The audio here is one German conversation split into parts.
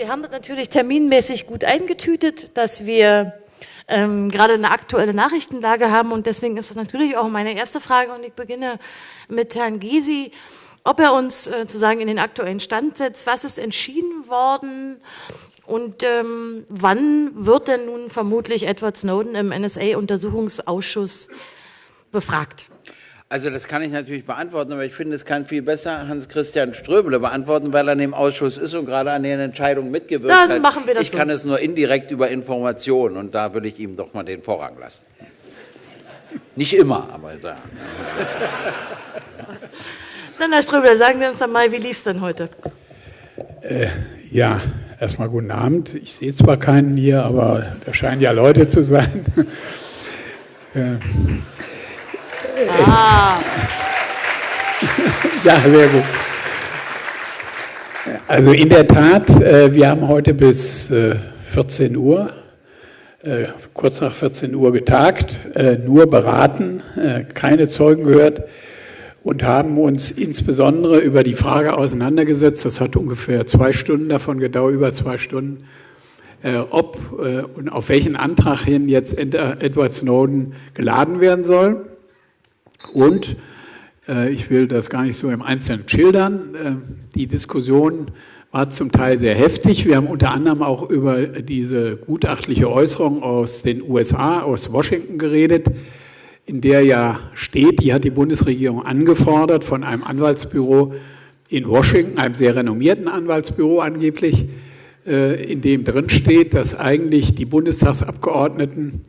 Wir haben das natürlich terminmäßig gut eingetütet, dass wir ähm, gerade eine aktuelle Nachrichtenlage haben. Und deswegen ist das natürlich auch meine erste Frage. Und ich beginne mit Herrn Gysi, ob er uns äh, sozusagen in den aktuellen Stand setzt, was ist entschieden worden? Und ähm, wann wird denn nun vermutlich Edward Snowden im NSA-Untersuchungsausschuss befragt? Also das kann ich natürlich beantworten, aber ich finde, es kann viel besser Hans-Christian Ströbele beantworten, weil er in dem Ausschuss ist und gerade an den Entscheidungen mitgewirkt Dann hat. Dann machen wir das Ich so. kann es nur indirekt über Informationen und da würde ich ihm doch mal den Vorrang lassen. Nicht immer, aber da. Dann, Herr Ströbele, sagen Sie uns doch mal, wie lief es denn heute? Äh, ja, erstmal guten Abend. Ich sehe zwar keinen hier, aber da scheinen ja Leute zu sein. äh, Ah. ja, sehr gut. Also in der Tat, äh, wir haben heute bis 14 Uhr, äh, kurz nach 14 Uhr getagt, äh, nur beraten, keine Zeugen gehört und haben uns insbesondere über die Frage auseinandergesetzt, das hat ungefähr zwei Stunden davon gedauert, über zwei Stunden, ob und auf welchen Antrag hin jetzt Edward Snowden geladen werden soll. Und äh, ich will das gar nicht so im Einzelnen schildern. Äh, die Diskussion war zum Teil sehr heftig. Wir haben unter anderem auch über diese gutachtliche Äußerung aus den USA, aus Washington geredet, in der ja steht, die hat die Bundesregierung angefordert von einem Anwaltsbüro in Washington, einem sehr renommierten Anwaltsbüro angeblich, äh, in dem drin steht, dass eigentlich die Bundestagsabgeordneten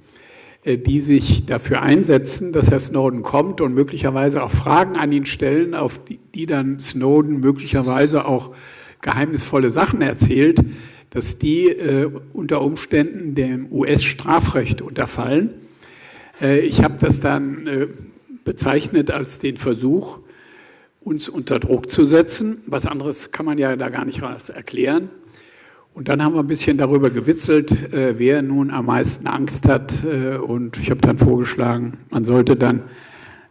die sich dafür einsetzen, dass Herr Snowden kommt und möglicherweise auch Fragen an ihn stellen, auf die, die dann Snowden möglicherweise auch geheimnisvolle Sachen erzählt, dass die äh, unter Umständen dem US-Strafrecht unterfallen. Äh, ich habe das dann äh, bezeichnet als den Versuch, uns unter Druck zu setzen. Was anderes kann man ja da gar nicht erklären. Und dann haben wir ein bisschen darüber gewitzelt, äh, wer nun am meisten Angst hat. Äh, und ich habe dann vorgeschlagen, man sollte dann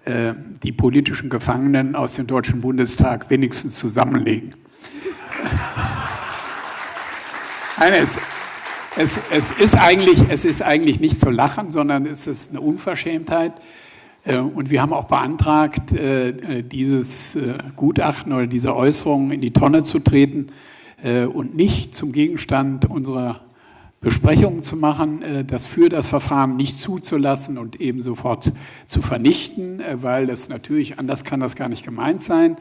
äh, die politischen Gefangenen aus dem Deutschen Bundestag wenigstens zusammenlegen. Nein, es, es, es, ist eigentlich, es ist eigentlich nicht zu lachen, sondern es ist eine Unverschämtheit. Äh, und wir haben auch beantragt, äh, dieses äh, Gutachten oder diese Äußerungen in die Tonne zu treten und nicht zum Gegenstand unserer Besprechungen zu machen, äh, das für das Verfahren nicht zuzulassen und eben sofort zu vernichten, äh, weil das natürlich, anders kann das gar nicht gemeint sein,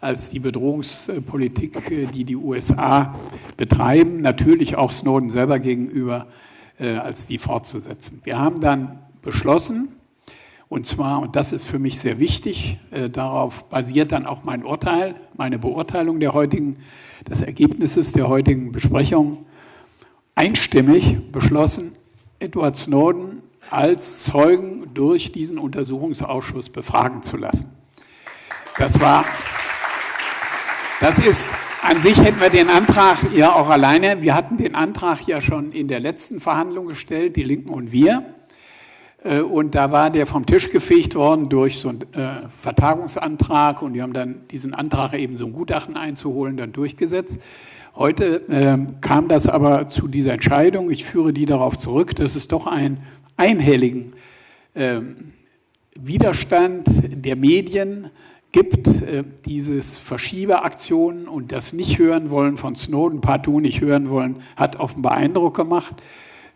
als die Bedrohungspolitik, die die USA betreiben, natürlich auch Snowden selber gegenüber, als die fortzusetzen. Wir haben dann beschlossen, und zwar, und das ist für mich sehr wichtig, darauf basiert dann auch mein Urteil, meine Beurteilung der heutigen des Ergebnisses der heutigen Besprechung einstimmig beschlossen, Edward Snowden als Zeugen durch diesen Untersuchungsausschuss befragen zu lassen. Das war, das ist, an sich hätten wir den Antrag ja auch alleine, wir hatten den Antrag ja schon in der letzten Verhandlung gestellt, die Linken und wir. Äh, und da war der vom Tisch gefegt worden durch so einen äh, Vertagungsantrag und die haben dann diesen Antrag eben so ein Gutachten einzuholen, dann durchgesetzt. Heute äh, kam das aber zu dieser Entscheidung. Ich führe die darauf zurück, dass es doch einen einhelligen äh, Widerstand der Medien gibt, äh, dieses Verschieberaktionen und das nicht hören wollen von Snowden, partout nicht hören wollen, hat offenbar Eindruck gemacht.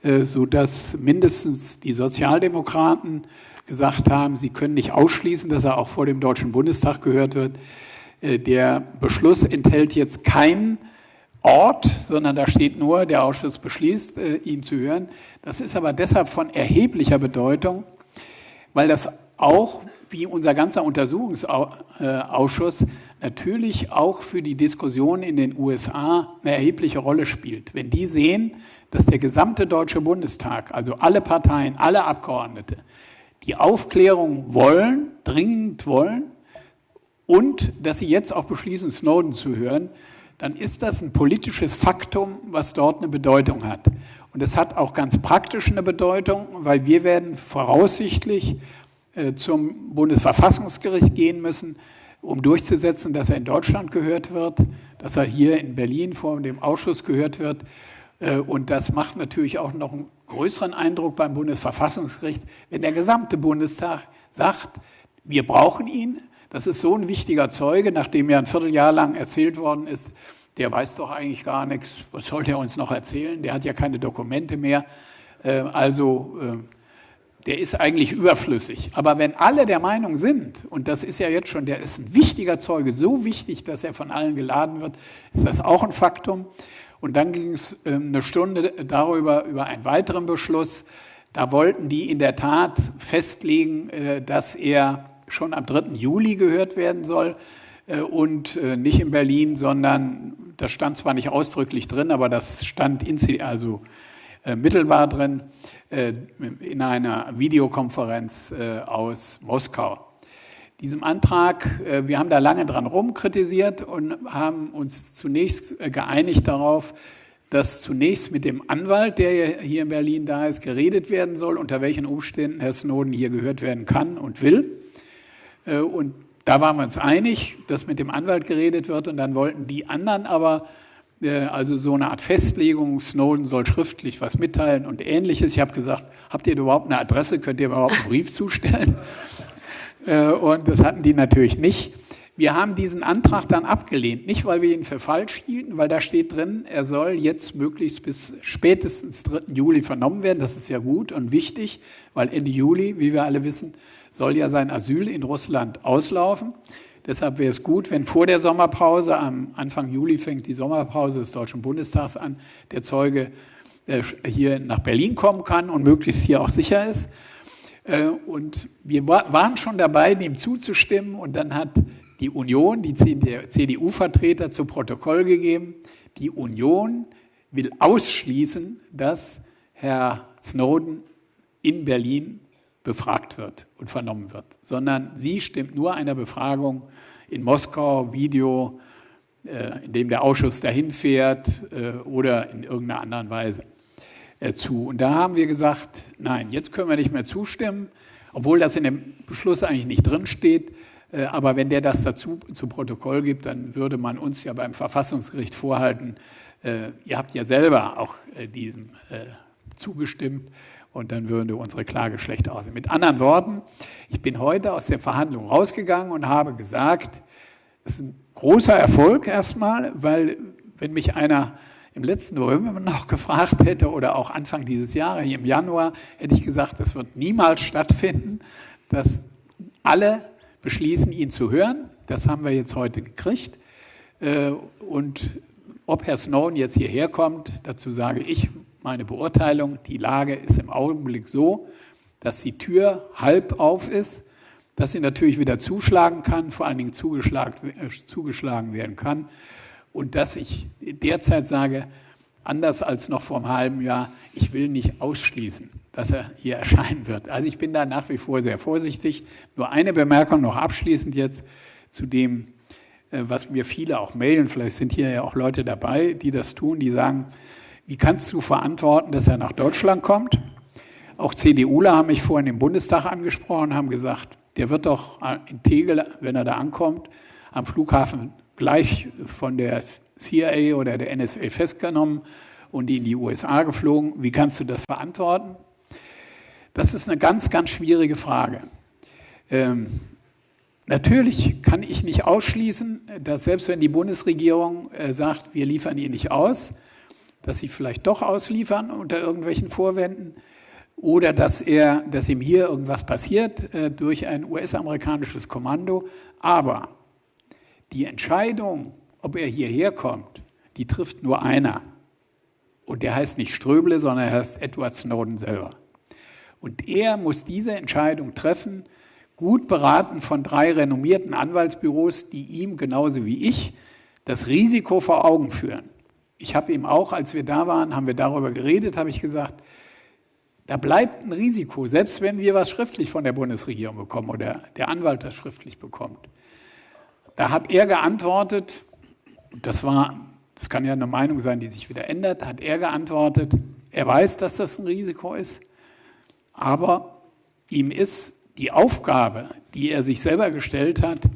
Äh, sodass mindestens die Sozialdemokraten gesagt haben, sie können nicht ausschließen, dass er auch vor dem Deutschen Bundestag gehört wird. Äh, der Beschluss enthält jetzt keinen Ort, sondern da steht nur, der Ausschuss beschließt, äh, ihn zu hören. Das ist aber deshalb von erheblicher Bedeutung, weil das auch, wie unser ganzer Untersuchungsausschuss, natürlich auch für die Diskussion in den USA eine erhebliche Rolle spielt. Wenn die sehen, dass der gesamte Deutsche Bundestag, also alle Parteien, alle Abgeordnete, die Aufklärung wollen, dringend wollen und dass sie jetzt auch beschließen, Snowden zu hören, dann ist das ein politisches Faktum, was dort eine Bedeutung hat. Und es hat auch ganz praktisch eine Bedeutung, weil wir werden voraussichtlich äh, zum Bundesverfassungsgericht gehen müssen um durchzusetzen, dass er in Deutschland gehört wird, dass er hier in Berlin vor dem Ausschuss gehört wird. Äh, und das macht natürlich auch noch einen größeren Eindruck beim Bundesverfassungsgericht, wenn der gesamte Bundestag sagt, wir brauchen ihn. Das ist so ein wichtiger Zeuge, nachdem ja ein Vierteljahr lang erzählt worden ist, der weiß doch eigentlich gar nichts, was soll der uns noch erzählen? Der hat ja keine Dokumente mehr. Äh, also äh, der ist eigentlich überflüssig. Aber wenn alle der Meinung sind, und das ist ja jetzt schon, der ist ein wichtiger Zeuge, so wichtig, dass er von allen geladen wird, ist das auch ein Faktum. Und dann ging es ähm, eine Stunde darüber, über einen weiteren Beschluss. Da wollten die in der Tat festlegen, äh, dass er schon am 3. Juli gehört werden soll äh, und äh, nicht in Berlin, sondern das stand zwar nicht ausdrücklich drin, aber das stand also mittelbar drin in einer Videokonferenz aus Moskau diesem Antrag, äh, wir haben da lange dran rumkritisiert und haben uns zunächst äh, geeinigt darauf, dass zunächst mit dem Anwalt, der hier in Berlin da ist, geredet werden soll, unter welchen Umständen Herr Snowden hier gehört werden kann und will. Äh, und da waren wir uns einig, dass mit dem Anwalt geredet wird und dann wollten die anderen aber also so eine Art Festlegung, Snowden soll schriftlich was mitteilen und ähnliches. Ich habe gesagt, habt ihr überhaupt eine Adresse, könnt ihr überhaupt einen Brief zustellen? Äh, und das hatten die natürlich nicht. Wir haben diesen Antrag dann abgelehnt, nicht weil wir ihn für falsch hielten, weil da steht drin, er soll jetzt möglichst bis spätestens 3. Juli vernommen werden. Das ist ja gut und wichtig, weil Ende Juli, wie wir alle wissen, soll ja sein Asyl in Russland auslaufen. Deshalb wäre es gut, wenn vor der Sommerpause, am Anfang Juli fängt die Sommerpause des Deutschen Bundestags an, der Zeuge äh, hier nach Berlin kommen kann und möglichst hier auch sicher ist. Äh, und wir waren schon dabei, dem zuzustimmen. Und dann hat die Union, die CDU-Vertreter zu Protokoll gegeben, die Union will ausschließen, dass Herr Snowden in Berlin befragt wird und vernommen wird, sondern sie stimmt nur einer Befragung in Moskau, Video, äh, in dem der Ausschuss dahin fährt äh, oder in irgendeiner anderen Weise. Äh, zu. Und da haben wir gesagt, nein, jetzt können wir nicht mehr zustimmen, obwohl das in dem Beschluss eigentlich nicht drinsteht. Äh, aber wenn der das dazu zu Protokoll gibt, dann würde man uns ja beim Verfassungsgericht vorhalten, äh, ihr habt ja selber auch diesem zugestimmt und dann würde unsere Klage schlecht aussehen. Mit anderen Worten, ich bin heute aus der Verhandlung rausgegangen und habe gesagt, es ist ein großer Erfolg erstmal, weil wenn mich einer im letzten November noch gefragt hätte oder auch Anfang dieses Jahres, im Januar, hätte ich gesagt, das wird niemals stattfinden, dass alle beschließen, ihn zu hören. Das haben wir jetzt heute gekriegt. Äh, und ob Herr Snowden jetzt hierher kommt, dazu sage ich meine Beurteilung. Die Lage ist im Augenblick so, dass die Tür halb auf ist, dass sie natürlich wieder zuschlagen kann, vor allen Dingen zugeschlagen, äh, zugeschlagen werden kann und dass ich derzeit sage, anders als noch vor einem halben Jahr, ich will nicht ausschließen, dass er hier erscheinen wird. Also ich bin da nach wie vor sehr vorsichtig. Nur eine Bemerkung noch abschließend jetzt zu dem, äh, was mir viele auch mailen. Vielleicht sind hier ja auch Leute dabei, die das tun, die sagen, wie kannst du verantworten, dass er nach Deutschland kommt? Auch CDUler haben mich vorhin im Bundestag angesprochen, haben gesagt, der wird doch in Tegel, wenn er da ankommt, am Flughafen gleich von der CIA oder der NSA festgenommen und in die USA geflogen. Wie kannst du das verantworten? Das ist eine ganz, ganz schwierige Frage. Ähm, natürlich kann ich nicht ausschließen, dass selbst wenn die Bundesregierung äh, sagt, wir liefern ihn nicht aus, dass sie vielleicht doch ausliefern unter irgendwelchen Vorwänden oder dass, er, dass ihm hier irgendwas passiert äh, durch ein US-amerikanisches Kommando. Aber die Entscheidung, ob er hierher kommt, die trifft nur einer. Und der heißt nicht Ströble, sondern er heißt Edward Snowden selber. Und er muss diese Entscheidung treffen, gut beraten von drei renommierten Anwaltsbüros, die ihm genauso wie ich das Risiko vor Augen führen. Ich habe ihm auch, als wir da waren, haben wir darüber geredet, habe ich gesagt, da bleibt ein Risiko, selbst wenn wir was schriftlich von der Bundesregierung bekommen oder der Anwalt das schriftlich bekommt. Da hat er geantwortet, das war, das kann ja eine Meinung sein, die sich wieder ändert, hat er geantwortet, er weiß, dass das ein Risiko ist, aber ihm ist die Aufgabe, die er sich selber gestellt hat,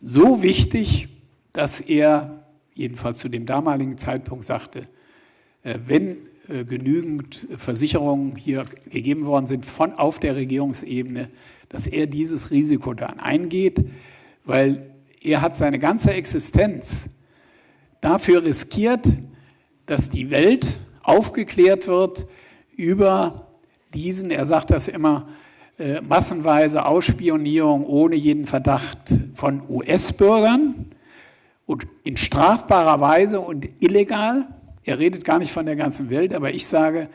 so wichtig, dass er jedenfalls zu dem damaligen Zeitpunkt sagte, äh, wenn äh, genügend Versicherungen hier gegeben worden sind von auf der Regierungsebene, dass er dieses Risiko dann eingeht, weil er hat seine ganze Existenz dafür riskiert, dass die Welt aufgeklärt wird über diesen, er sagt das immer, äh, massenweise Ausspionierung ohne jeden Verdacht von US-Bürgern und in strafbarer Weise und illegal. Er redet gar nicht von der ganzen Welt, aber ich sage,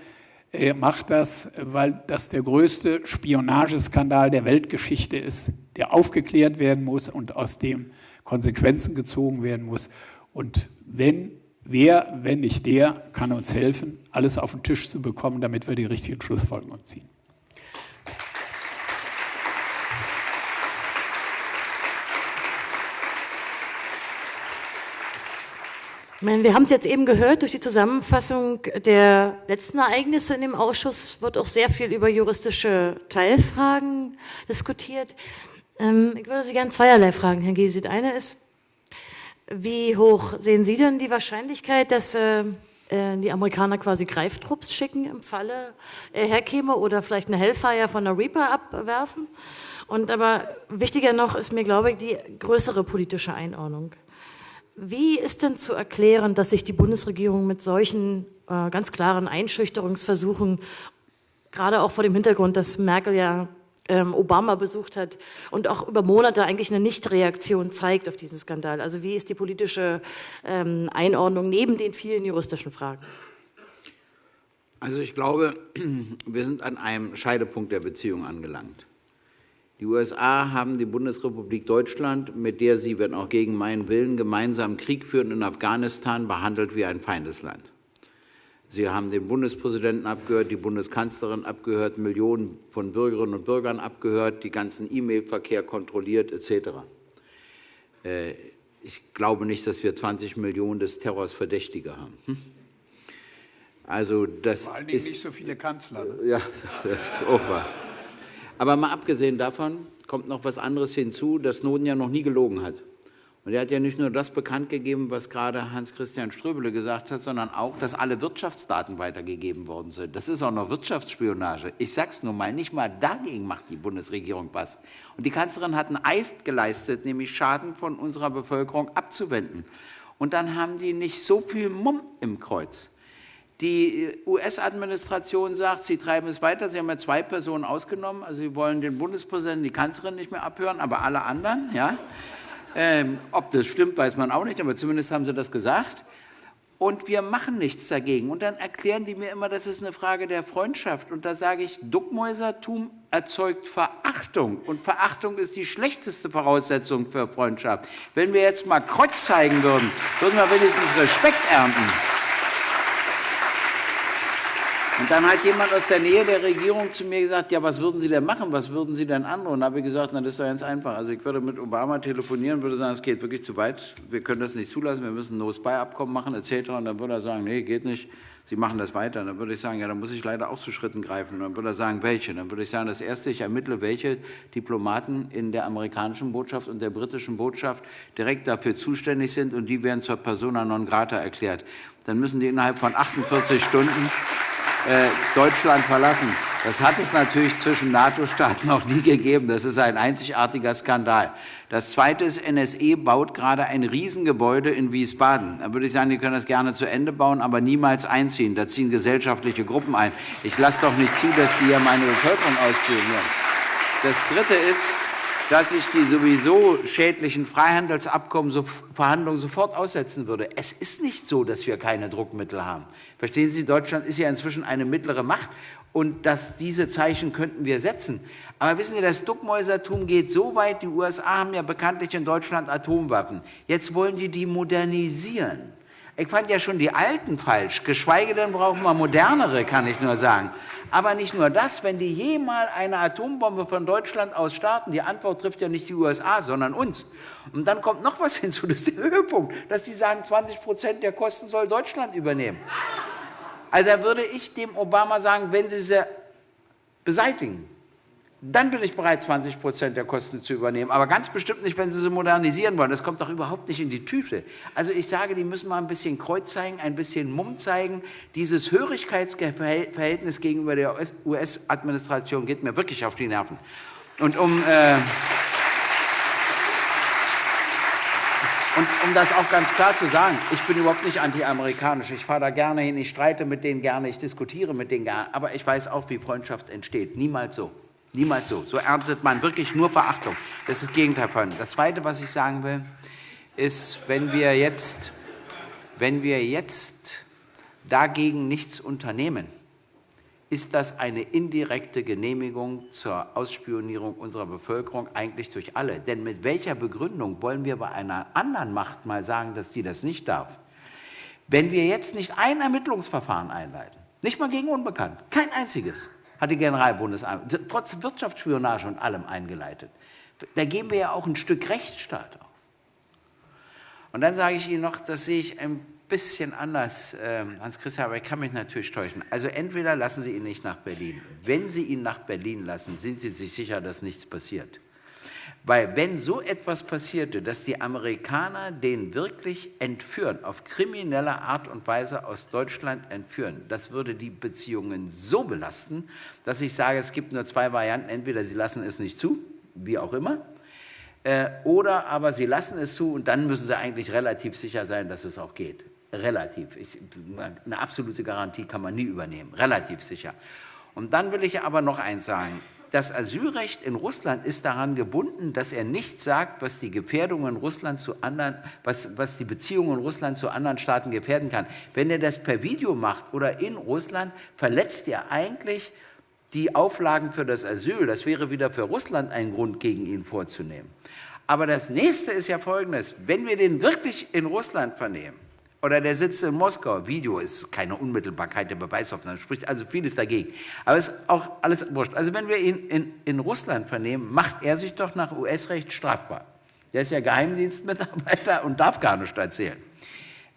er macht das, weil das der größte Spionageskandal der Weltgeschichte ist, der aufgeklärt werden muss und aus dem Konsequenzen gezogen werden muss. Und wenn, wer, wenn nicht der, kann uns helfen, alles auf den Tisch zu bekommen, damit wir die richtigen Schlussfolgerungen ziehen. Wir haben es jetzt eben gehört, durch die Zusammenfassung der letzten Ereignisse in dem Ausschuss wird auch sehr viel über juristische Teilfragen diskutiert. Ähm, ich würde Sie gerne zweierlei fragen, Herr Gysi. Eine ist, wie hoch sehen Sie denn die Wahrscheinlichkeit, dass äh, äh, die Amerikaner quasi Greiftrupps schicken im Falle er herkäme oder vielleicht eine Hellfire von der Reaper abwerfen? Und aber wichtiger noch ist mir, glaube ich, die größere politische Einordnung. Wie ist denn zu erklären, dass sich die Bundesregierung mit solchen äh, ganz klaren Einschüchterungsversuchen, gerade auch vor dem Hintergrund, dass Merkel ja ähm, Obama besucht hat und auch über Monate eigentlich eine Nichtreaktion zeigt auf diesen Skandal? Also wie ist die politische ähm, Einordnung neben den vielen juristischen Fragen? Also ich glaube, wir sind an einem Scheidepunkt der Beziehung angelangt. Die USA haben die Bundesrepublik Deutschland, mit der sie, wenn auch gegen meinen Willen, gemeinsam Krieg führen in Afghanistan, behandelt wie ein Feindesland. Sie haben den Bundespräsidenten abgehört, die Bundeskanzlerin abgehört, Millionen von Bürgerinnen und Bürgern abgehört, die ganzen E-Mail-Verkehr kontrolliert etc. Äh, ich glaube nicht, dass wir 20 Millionen des Terrors Verdächtige haben. Hm? Also das Vor allen Dingen ist, nicht so viele Kanzler. Ne? Ja, das ist auch wahr. Aber mal abgesehen davon kommt noch was anderes hinzu, dass Snowden ja noch nie gelogen hat. Und er hat ja nicht nur das bekannt gegeben, was gerade Hans-Christian Ströbele gesagt hat, sondern auch, dass alle Wirtschaftsdaten weitergegeben worden sind. Das ist auch noch Wirtschaftsspionage. Ich sage es nur mal, nicht mal dagegen macht die Bundesregierung was. Und die Kanzlerin hat einen Eist geleistet, nämlich Schaden von unserer Bevölkerung abzuwenden. Und dann haben die nicht so viel Mumm im Kreuz. Die US-Administration sagt, sie treiben es weiter. Sie haben ja zwei Personen ausgenommen. Also sie wollen den Bundespräsidenten, die Kanzlerin nicht mehr abhören, aber alle anderen. Ja. Ähm, ob das stimmt, weiß man auch nicht, aber zumindest haben sie das gesagt. Und wir machen nichts dagegen. Und dann erklären die mir immer, das ist eine Frage der Freundschaft. Und da sage ich, Duckmäusertum erzeugt Verachtung. Und Verachtung ist die schlechteste Voraussetzung für Freundschaft. Wenn wir jetzt mal Kreuz zeigen würden, würden wir wenigstens Respekt ernten. Und dann hat jemand aus der Nähe der Regierung zu mir gesagt, ja, was würden Sie denn machen, was würden Sie denn anderen? Und da habe ich gesagt, na, das ist doch ganz einfach. Also ich würde mit Obama telefonieren, würde sagen, es geht wirklich zu weit, wir können das nicht zulassen, wir müssen ein No-Spy-Abkommen machen, etc. Und dann würde er sagen, nee, geht nicht, Sie machen das weiter. Und dann würde ich sagen, ja, dann muss ich leider auch zu Schritten greifen. Und dann würde er sagen, welche? Dann würde ich sagen, das Erste, ich ermittle, welche Diplomaten in der amerikanischen Botschaft und der britischen Botschaft direkt dafür zuständig sind und die werden zur Persona non grata erklärt. Dann müssen die innerhalb von 48 Stunden Deutschland verlassen. Das hat es natürlich zwischen NATO-Staaten noch nie gegeben. Das ist ein einzigartiger Skandal. Das Zweite ist, NSE baut gerade ein Riesengebäude in Wiesbaden. Da würde ich sagen, die können das gerne zu Ende bauen, aber niemals einziehen. Da ziehen gesellschaftliche Gruppen ein. Ich lasse doch nicht zu, dass die hier meine Bevölkerung ausspionieren. Das Dritte ist, dass ich die sowieso schädlichen Freihandelsabkommen, so, Verhandlungen sofort aussetzen würde. Es ist nicht so, dass wir keine Druckmittel haben. Verstehen Sie, Deutschland ist ja inzwischen eine mittlere Macht und dass diese Zeichen könnten wir setzen. Aber wissen Sie, das Duckmäusertum geht so weit, die USA haben ja bekanntlich in Deutschland Atomwaffen. Jetzt wollen die die modernisieren. Ich fand ja schon die alten falsch, geschweige denn brauchen wir modernere, kann ich nur sagen. Aber nicht nur das, wenn die jemals eine Atombombe von Deutschland aus starten, die Antwort trifft ja nicht die USA, sondern uns. Und dann kommt noch was hinzu, das ist der Höhepunkt, dass die sagen, 20 Prozent der Kosten soll Deutschland übernehmen. Also da würde ich dem Obama sagen, wenn Sie sie beseitigen, dann bin ich bereit, 20 Prozent der Kosten zu übernehmen. Aber ganz bestimmt nicht, wenn Sie sie modernisieren wollen. Das kommt doch überhaupt nicht in die Tüte. Also ich sage, die müssen mal ein bisschen Kreuz zeigen, ein bisschen Mumm zeigen. Dieses Hörigkeitsverhältnis gegenüber der US-Administration geht mir wirklich auf die Nerven. Und um... Äh, Und um das auch ganz klar zu sagen, ich bin überhaupt nicht anti-amerikanisch. Ich fahre da gerne hin, ich streite mit denen gerne, ich diskutiere mit denen gerne. Aber ich weiß auch, wie Freundschaft entsteht. Niemals so. Niemals so. So erntet man wirklich nur Verachtung. Das ist das Gegenteil von. Das Zweite, was ich sagen will, ist, wenn wir jetzt, wenn wir jetzt dagegen nichts unternehmen, ist das eine indirekte Genehmigung zur Ausspionierung unserer Bevölkerung eigentlich durch alle. Denn mit welcher Begründung wollen wir bei einer anderen Macht mal sagen, dass die das nicht darf? Wenn wir jetzt nicht ein Ermittlungsverfahren einleiten, nicht mal gegen Unbekannt, kein einziges, hat die Generalbundesanwalt, trotz Wirtschaftsspionage und allem eingeleitet, da geben wir ja auch ein Stück Rechtsstaat auf. Und dann sage ich Ihnen noch, das sehe ich ein bisschen anders, äh, Hans-Christian, aber ich kann mich natürlich täuschen. Also entweder lassen Sie ihn nicht nach Berlin. Wenn Sie ihn nach Berlin lassen, sind Sie sich sicher, dass nichts passiert. Weil wenn so etwas passierte, dass die Amerikaner den wirklich entführen, auf kriminelle Art und Weise aus Deutschland entführen, das würde die Beziehungen so belasten, dass ich sage, es gibt nur zwei Varianten. Entweder sie lassen es nicht zu, wie auch immer, äh, oder aber sie lassen es zu und dann müssen sie eigentlich relativ sicher sein, dass es auch geht relativ. Ich, eine absolute Garantie kann man nie übernehmen, relativ sicher. Und dann will ich aber noch eins sagen. Das Asylrecht in Russland ist daran gebunden, dass er nicht sagt, was die Gefährdungen Russland zu anderen, was, was die Beziehungen Russland zu anderen Staaten gefährden kann. Wenn er das per Video macht oder in Russland, verletzt er eigentlich die Auflagen für das Asyl. Das wäre wieder für Russland ein Grund, gegen ihn vorzunehmen. Aber das nächste ist ja folgendes. Wenn wir den wirklich in Russland vernehmen, oder der sitzt in Moskau. Video ist keine Unmittelbarkeit der Beweisaufnahme, spricht also vieles dagegen. Aber es ist auch alles wurscht. Also wenn wir ihn in, in Russland vernehmen, macht er sich doch nach US-Recht strafbar. Der ist ja Geheimdienstmitarbeiter und darf gar nicht erzählen.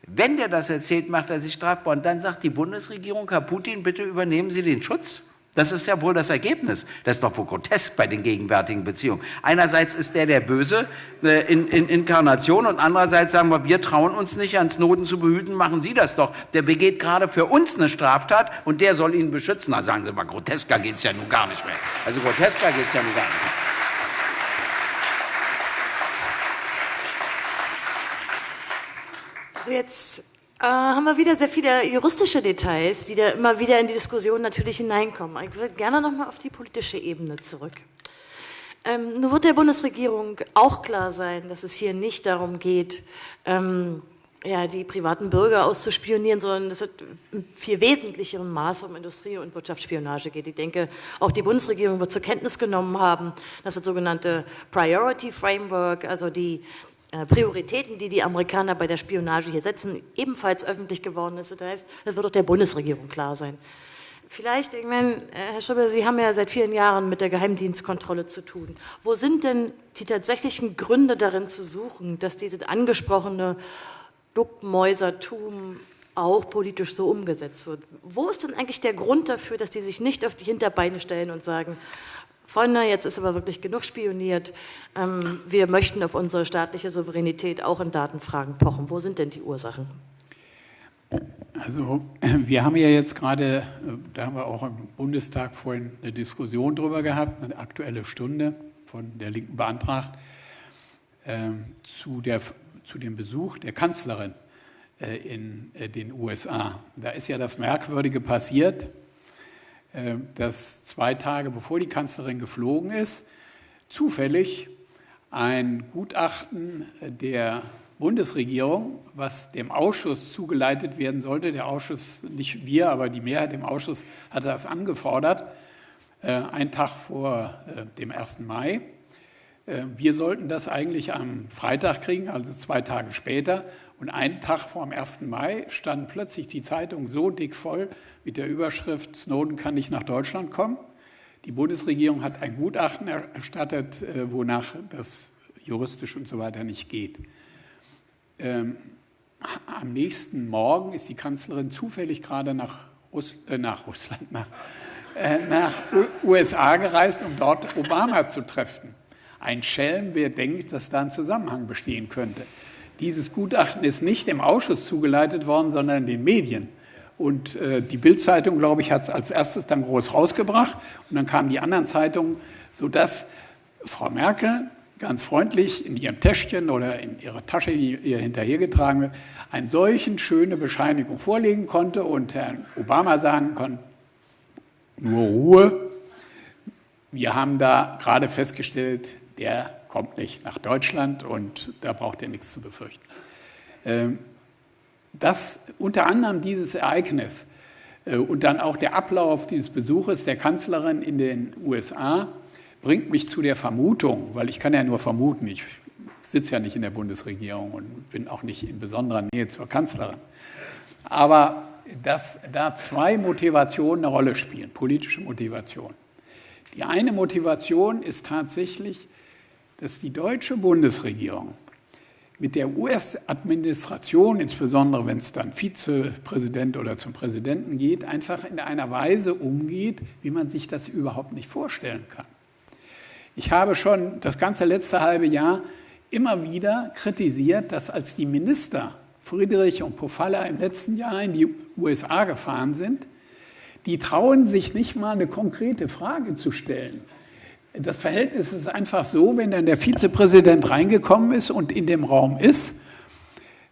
Wenn der das erzählt, macht er sich strafbar. Und dann sagt die Bundesregierung, Herr Putin, bitte übernehmen Sie den Schutz. Das ist ja wohl das Ergebnis. Das ist doch wohl grotesk bei den gegenwärtigen Beziehungen. Einerseits ist der der Böse äh, in, in Inkarnation und andererseits sagen wir, wir trauen uns nicht, ans Noten zu behüten, machen Sie das doch. Der begeht gerade für uns eine Straftat und der soll ihn beschützen. Na sagen Sie mal, grotesker geht es ja nun gar nicht mehr. Also grotesker geht es ja nun gar nicht mehr. Also jetzt äh, haben wir wieder sehr viele juristische Details, die da immer wieder in die Diskussion natürlich hineinkommen. Ich würde gerne nochmal auf die politische Ebene zurück. Ähm, nun wird der Bundesregierung auch klar sein, dass es hier nicht darum geht, ähm, ja, die privaten Bürger auszuspionieren, sondern es im viel wesentlicheren Maße um Industrie- und Wirtschaftsspionage geht. Ich denke, auch die Bundesregierung wird zur Kenntnis genommen haben, dass das sogenannte Priority Framework, also die Prioritäten, die die Amerikaner bei der Spionage hier setzen, ebenfalls öffentlich geworden ist. Das heißt, das wird auch der Bundesregierung klar sein. Vielleicht, ich meine, äh, Herr Schubert, Sie haben ja seit vielen Jahren mit der Geheimdienstkontrolle zu tun. Wo sind denn die tatsächlichen Gründe darin zu suchen, dass dieses angesprochene Duckmäusertum auch politisch so umgesetzt wird? Wo ist denn eigentlich der Grund dafür, dass die sich nicht auf die Hinterbeine stellen und sagen, Freunde, jetzt ist aber wirklich genug spioniert. Ähm, wir möchten auf unsere staatliche Souveränität auch in Datenfragen pochen. Wo sind denn die Ursachen? Also wir haben ja jetzt gerade, da haben wir auch im Bundestag vorhin eine Diskussion darüber gehabt, eine aktuelle Stunde von der Linken beantragt, äh, zu, der, zu dem Besuch der Kanzlerin äh, in äh, den USA. Da ist ja das Merkwürdige passiert, äh, dass zwei Tage bevor die Kanzlerin geflogen ist, zufällig ein Gutachten der Bundesregierung, was dem Ausschuss zugeleitet werden sollte, der Ausschuss, nicht wir, aber die Mehrheit im Ausschuss hatte das angefordert, äh, einen Tag vor äh, dem 1. Mai. Wir sollten das eigentlich am Freitag kriegen, also zwei Tage später. Und einen Tag vor dem 1. Mai stand plötzlich die Zeitung so dick voll mit der Überschrift Snowden kann nicht nach Deutschland kommen. Die Bundesregierung hat ein Gutachten erstattet, äh, wonach das juristisch und so weiter nicht geht. Ähm, am nächsten Morgen ist die Kanzlerin zufällig gerade nach, Russ äh, nach Russland, nach, äh, nach USA gereist, um dort Obama zu treffen. Ein Schelm, wer denkt, dass da ein Zusammenhang bestehen könnte. Dieses Gutachten ist nicht im Ausschuss zugeleitet worden, sondern den Medien. Und äh, die Bildzeitung, glaube ich, hat es als erstes dann groß rausgebracht. Und dann kamen die anderen Zeitungen, sodass Frau Merkel ganz freundlich in ihrem Täschchen oder in ihrer Tasche, die ihr hinterhergetragen wird, eine solchen schöne Bescheinigung vorlegen konnte und Herrn Obama sagen konnte, nur Ruhe. Wir haben da gerade festgestellt, der kommt nicht nach Deutschland und da braucht er nichts zu befürchten. Ähm, das unter anderem dieses Ereignis äh, und dann auch der Ablauf dieses Besuches der Kanzlerin in den USA bringt mich zu der Vermutung, weil ich kann ja nur vermuten, ich sitze ja nicht in der Bundesregierung und bin auch nicht in besonderer Nähe zur Kanzlerin. Aber dass da zwei Motivationen eine Rolle spielen, politische Motivation. Die eine Motivation ist tatsächlich, dass die deutsche Bundesregierung mit der US-Administration, insbesondere wenn es dann Vizepräsident oder zum Präsidenten geht, einfach in einer Weise umgeht, wie man sich das überhaupt nicht vorstellen kann. Ich habe schon das ganze letzte halbe Jahr immer wieder kritisiert, dass als die Minister Friedrich und Pofalla im letzten Jahr in die USA gefahren sind, die trauen sich nicht mal eine konkrete Frage zu stellen. Das Verhältnis ist einfach so, wenn dann der Vizepräsident reingekommen ist und in dem Raum ist,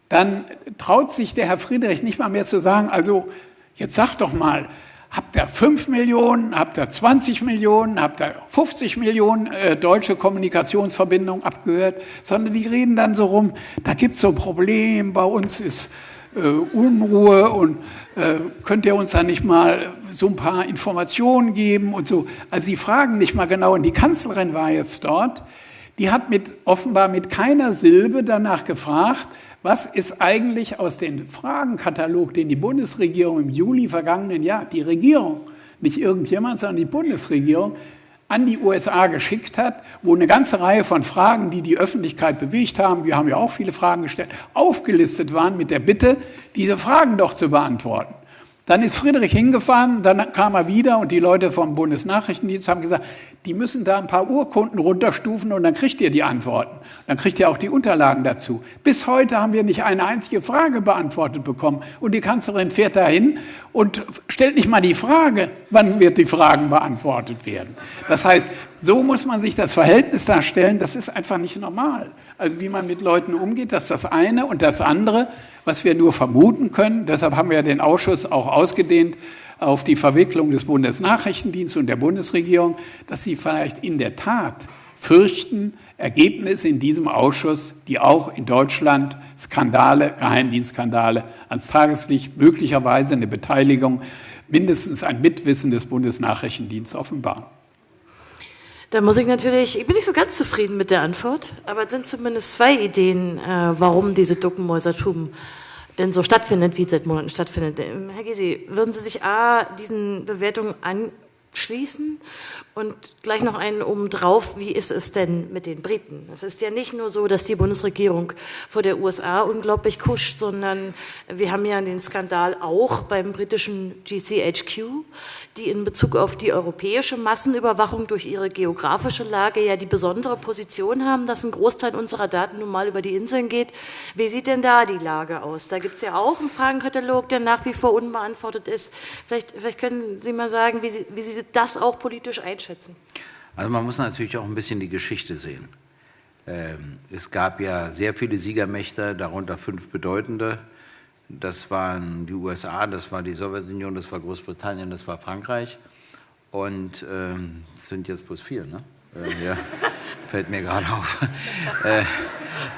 dann traut sich der Herr Friedrich nicht mal mehr zu sagen, also jetzt sag doch mal, habt ihr 5 Millionen, habt ihr 20 Millionen, habt ihr 50 Millionen äh, deutsche Kommunikationsverbindungen abgehört, sondern die reden dann so rum, da gibt es so ein Problem, bei uns ist äh, Unruhe und äh, könnt ihr uns da nicht mal so ein paar Informationen geben und so. Also sie fragen nicht mal genau und die Kanzlerin war jetzt dort, die hat mit, offenbar mit keiner Silbe danach gefragt, was ist eigentlich aus dem Fragenkatalog, den die Bundesregierung im Juli vergangenen Jahr, die Regierung, nicht irgendjemand, sondern die Bundesregierung, an die USA geschickt hat, wo eine ganze Reihe von Fragen, die die Öffentlichkeit bewegt haben, wir haben ja auch viele Fragen gestellt, aufgelistet waren mit der Bitte, diese Fragen doch zu beantworten. Dann ist Friedrich hingefahren, dann kam er wieder und die Leute vom Bundesnachrichtendienst haben gesagt, die müssen da ein paar Urkunden runterstufen und dann kriegt ihr die Antworten. Dann kriegt ihr auch die Unterlagen dazu. Bis heute haben wir nicht eine einzige Frage beantwortet bekommen. Und die Kanzlerin fährt dahin und stellt nicht mal die Frage, wann wird die Fragen beantwortet werden. Das heißt, so muss man sich das Verhältnis darstellen, das ist einfach nicht normal. Also wie man mit Leuten umgeht, das ist das eine und das andere was wir nur vermuten können. Deshalb haben wir den Ausschuss auch ausgedehnt auf die Verwicklung des Bundesnachrichtendienstes und der Bundesregierung, dass sie vielleicht in der Tat fürchten, Ergebnisse in diesem Ausschuss, die auch in Deutschland Skandale, Geheimdienstskandale ans Tageslicht, möglicherweise eine Beteiligung, mindestens ein Mitwissen des Bundesnachrichtendienstes offenbaren. Da muss ich natürlich, ich bin nicht so ganz zufrieden mit der Antwort, aber es sind zumindest zwei Ideen, äh, warum diese Duckenmäusertum denn so stattfindet, wie es seit Monaten stattfindet. Ähm, Herr Gysi, würden Sie sich A, diesen Bewertungen anschließen und gleich noch einen obendrauf, wie ist es denn mit den Briten? Es ist ja nicht nur so, dass die Bundesregierung vor der USA unglaublich kuscht, sondern wir haben ja den Skandal auch beim britischen GCHQ, die in Bezug auf die europäische Massenüberwachung durch ihre geografische Lage ja die besondere Position haben, dass ein Großteil unserer Daten nun mal über die Inseln geht. Wie sieht denn da die Lage aus? Da gibt es ja auch einen Fragenkatalog, der nach wie vor unbeantwortet ist. Vielleicht, vielleicht können Sie mal sagen, wie Sie, wie Sie das auch politisch einschätzen? Also man muss natürlich auch ein bisschen die Geschichte sehen. Ähm, es gab ja sehr viele Siegermächte, darunter fünf bedeutende. Das waren die USA, das war die Sowjetunion, das war Großbritannien, das war Frankreich. Und ähm, es sind jetzt bloß vier, ne? Äh, ja, fällt mir gerade auf. Äh,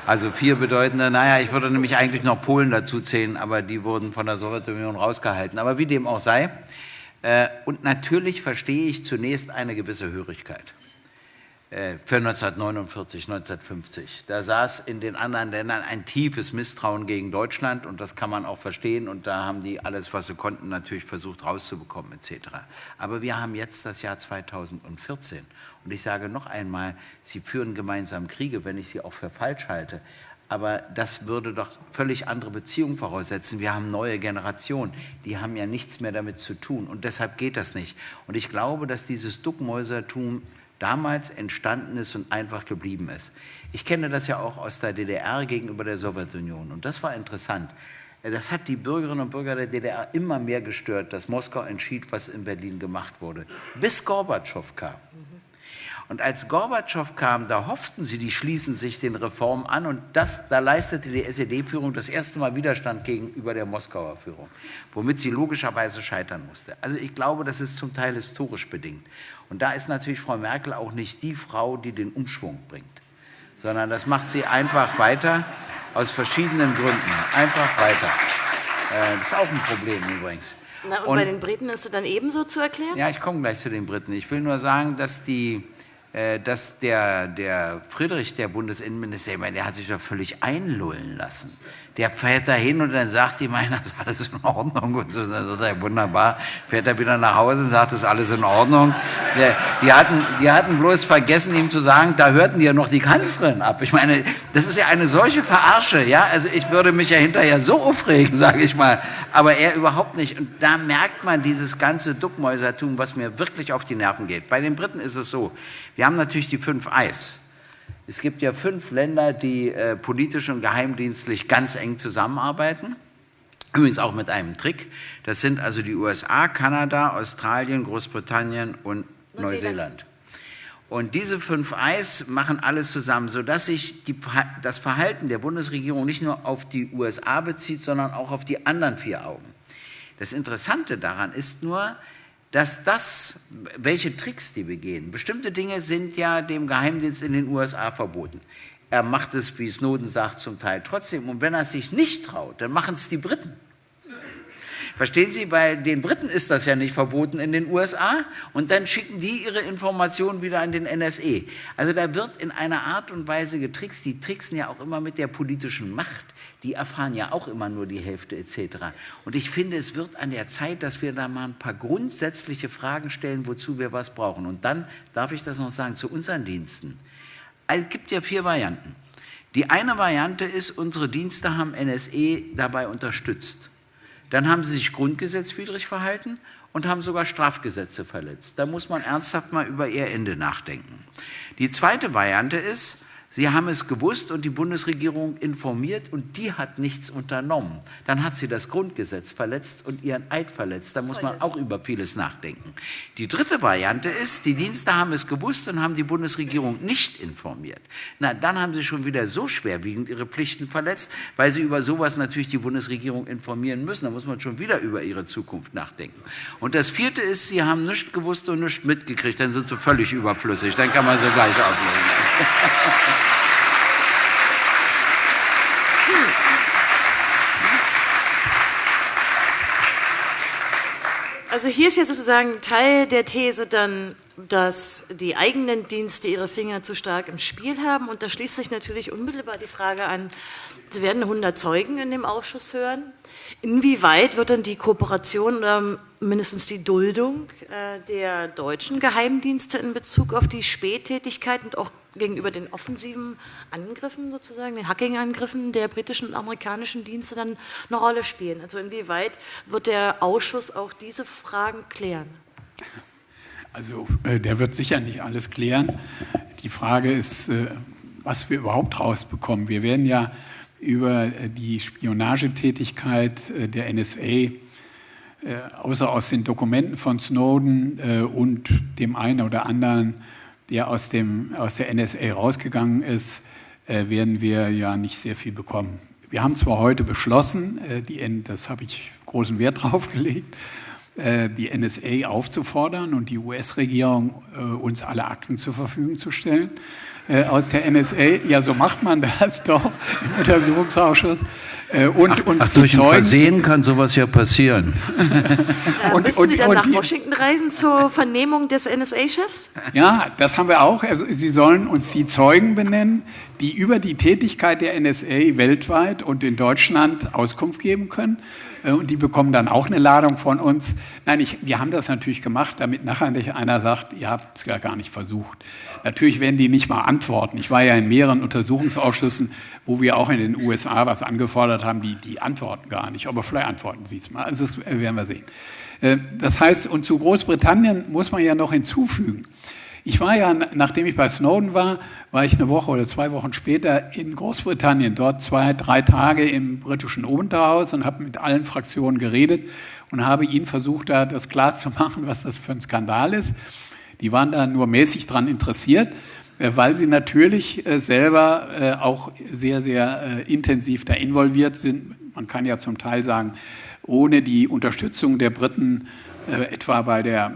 also vier bedeutende, naja, ich würde nämlich eigentlich noch Polen dazu zählen, aber die wurden von der Sowjetunion rausgehalten. Aber wie dem auch sei, und natürlich verstehe ich zunächst eine gewisse Hörigkeit äh, für 1949, 1950. Da saß in den anderen Ländern ein tiefes Misstrauen gegen Deutschland und das kann man auch verstehen und da haben die alles, was sie konnten, natürlich versucht rauszubekommen etc. Aber wir haben jetzt das Jahr 2014 und ich sage noch einmal, sie führen gemeinsam Kriege, wenn ich sie auch für falsch halte. Aber das würde doch völlig andere Beziehungen voraussetzen. Wir haben neue Generationen, die haben ja nichts mehr damit zu tun. Und deshalb geht das nicht. Und ich glaube, dass dieses Duckmäusertum damals entstanden ist und einfach geblieben ist. Ich kenne das ja auch aus der DDR gegenüber der Sowjetunion. Und das war interessant. Das hat die Bürgerinnen und Bürger der DDR immer mehr gestört, dass Moskau entschied, was in Berlin gemacht wurde. Bis Gorbatschow kam. Und als Gorbatschow kam, da hofften sie, die schließen sich den Reformen an und das, da leistete die SED-Führung das erste Mal Widerstand gegenüber der Moskauer Führung, womit sie logischerweise scheitern musste. Also ich glaube, das ist zum Teil historisch bedingt. Und da ist natürlich Frau Merkel auch nicht die Frau, die den Umschwung bringt, sondern das macht sie einfach weiter aus verschiedenen Gründen. Einfach weiter. Äh, das ist auch ein Problem übrigens. Na, und, und bei den Briten ist es dann ebenso zu erklären? Ja, ich komme gleich zu den Briten. Ich will nur sagen, dass die dass der, der Friedrich, der Bundesinnenminister, ich meine, der hat sich doch völlig einlullen lassen. Der fährt da hin und dann sagt ihm einer, ist alles in Ordnung. Und so, dann sagt er, wunderbar, fährt er wieder nach Hause und sagt, ist alles in Ordnung. Die, hatten, die hatten bloß vergessen, ihm zu sagen, da hörten die ja noch die Kanzlerin ab. Ich meine, das ist ja eine solche Verarsche, ja. Also ich würde mich ja hinterher so aufregen, sage ich mal. Aber er überhaupt nicht. Und da merkt man dieses ganze Duckmäusertum, was mir wirklich auf die Nerven geht. Bei den Briten ist es so, wir haben natürlich die fünf Eis. Es gibt ja fünf Länder, die äh, politisch und geheimdienstlich ganz eng zusammenarbeiten. Übrigens auch mit einem Trick. Das sind also die USA, Kanada, Australien, Großbritannien und Neuseeland. Und diese fünf Eis machen alles zusammen, sodass sich die, das Verhalten der Bundesregierung nicht nur auf die USA bezieht, sondern auch auf die anderen vier Augen. Das Interessante daran ist nur, dass das, welche Tricks die begehen, bestimmte Dinge sind ja dem Geheimdienst in den USA verboten. Er macht es, wie Snowden sagt, zum Teil trotzdem. Und wenn er es sich nicht traut, dann machen es die Briten. Verstehen Sie, bei den Briten ist das ja nicht verboten in den USA und dann schicken die ihre Informationen wieder an den NSE. Also da wird in einer Art und Weise getrickst. Die tricksen ja auch immer mit der politischen Macht die erfahren ja auch immer nur die Hälfte etc. Und ich finde, es wird an der Zeit, dass wir da mal ein paar grundsätzliche Fragen stellen, wozu wir was brauchen. Und dann darf ich das noch sagen zu unseren Diensten. Also, es gibt ja vier Varianten. Die eine Variante ist, unsere Dienste haben NSE dabei unterstützt. Dann haben sie sich grundgesetzwidrig verhalten und haben sogar Strafgesetze verletzt. Da muss man ernsthaft mal über ihr Ende nachdenken. Die zweite Variante ist, Sie haben es gewusst und die Bundesregierung informiert und die hat nichts unternommen. Dann hat sie das Grundgesetz verletzt und ihren Eid verletzt. Da muss man auch über vieles nachdenken. Die dritte Variante ist, die Dienste haben es gewusst und haben die Bundesregierung nicht informiert. Na, dann haben sie schon wieder so schwerwiegend ihre Pflichten verletzt, weil sie über sowas natürlich die Bundesregierung informieren müssen. Da muss man schon wieder über ihre Zukunft nachdenken. Und das vierte ist, sie haben nichts gewusst und nichts mitgekriegt. Dann sind sie völlig überflüssig. Dann kann man sie gleich auflegen. Also hier ist ja sozusagen Teil der These dann, dass die eigenen Dienste ihre Finger zu stark im Spiel haben. Und da schließt sich natürlich unmittelbar die Frage an, Sie werden 100 Zeugen in dem Ausschuss hören. Inwieweit wird dann die Kooperation oder mindestens die Duldung äh, der deutschen Geheimdienste in Bezug auf die Spättätigkeit und auch gegenüber den offensiven Angriffen sozusagen, den Hacking-Angriffen der britischen und amerikanischen Dienste dann eine Rolle spielen? Also inwieweit wird der Ausschuss auch diese Fragen klären? Also äh, der wird sicher nicht alles klären. Die Frage ist, äh, was wir überhaupt rausbekommen. Wir werden ja über äh, die Spionagetätigkeit der NSA, außer aus den Dokumenten von Snowden und dem einen oder anderen der aus, dem, aus der NSA rausgegangen ist, äh, werden wir ja nicht sehr viel bekommen. Wir haben zwar heute beschlossen, äh, die, das habe ich großen Wert drauf gelegt, äh, die NSA aufzufordern und die US-Regierung äh, uns alle Akten zur Verfügung zu stellen äh, aus der NSA. Ja, so macht man das doch im Untersuchungsausschuss. Äh, und ach, uns ach, durch Zeugen, ein Versehen kann sowas ja passieren. Äh, und, müssen und, Sie dann und, nach Washington reisen zur Vernehmung des NSA-Chefs? Ja, das haben wir auch. Also, Sie sollen uns die Zeugen benennen, die über die Tätigkeit der NSA weltweit und in Deutschland Auskunft geben können. Äh, und die bekommen dann auch eine Ladung von uns. Nein, ich, wir haben das natürlich gemacht, damit nachher nicht einer sagt, ihr habt es ja gar nicht versucht. Natürlich werden die nicht mal antworten. Ich war ja in mehreren Untersuchungsausschüssen, wo wir auch in den USA was angefordert haben, die, die antworten gar nicht. Aber vielleicht antworten sie es mal. Also das werden wir sehen. Äh, das heißt, und zu Großbritannien muss man ja noch hinzufügen, ich war ja, nachdem ich bei Snowden war, war ich eine Woche oder zwei Wochen später in Großbritannien, dort zwei, drei Tage im britischen Unterhaus und habe mit allen Fraktionen geredet und habe ihnen versucht, da das klarzumachen, was das für ein Skandal ist. Die waren da nur mäßig dran interessiert, äh, weil sie natürlich äh, selber äh, auch sehr, sehr intensiv da involviert sind. Man kann ja zum Teil sagen, ohne die Unterstützung der Briten äh, etwa bei der,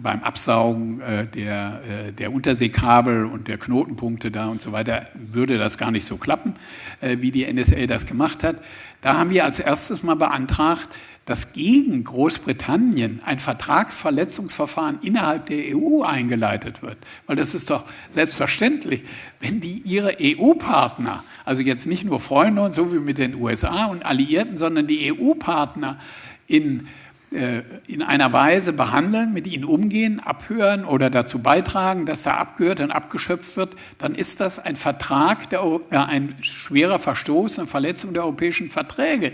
beim Absaugen äh, der, äh, der Unterseekabel und der Knotenpunkte da und so weiter, würde das gar nicht so klappen, äh, wie die NSA das gemacht hat. Da haben wir als erstes mal beantragt, dass gegen Großbritannien ein Vertragsverletzungsverfahren innerhalb der EU eingeleitet wird. Weil das ist doch selbstverständlich, wenn die ihre EU-Partner, also jetzt nicht nur Freunde und so wie mit den USA und Alliierten, sondern die EU-Partner in äh, in einer Weise behandeln, mit ihnen umgehen, abhören oder dazu beitragen, dass da abgehört und abgeschöpft wird, dann ist das ein Vertrag, der, ein schwerer Verstoß, eine Verletzung der europäischen Verträge.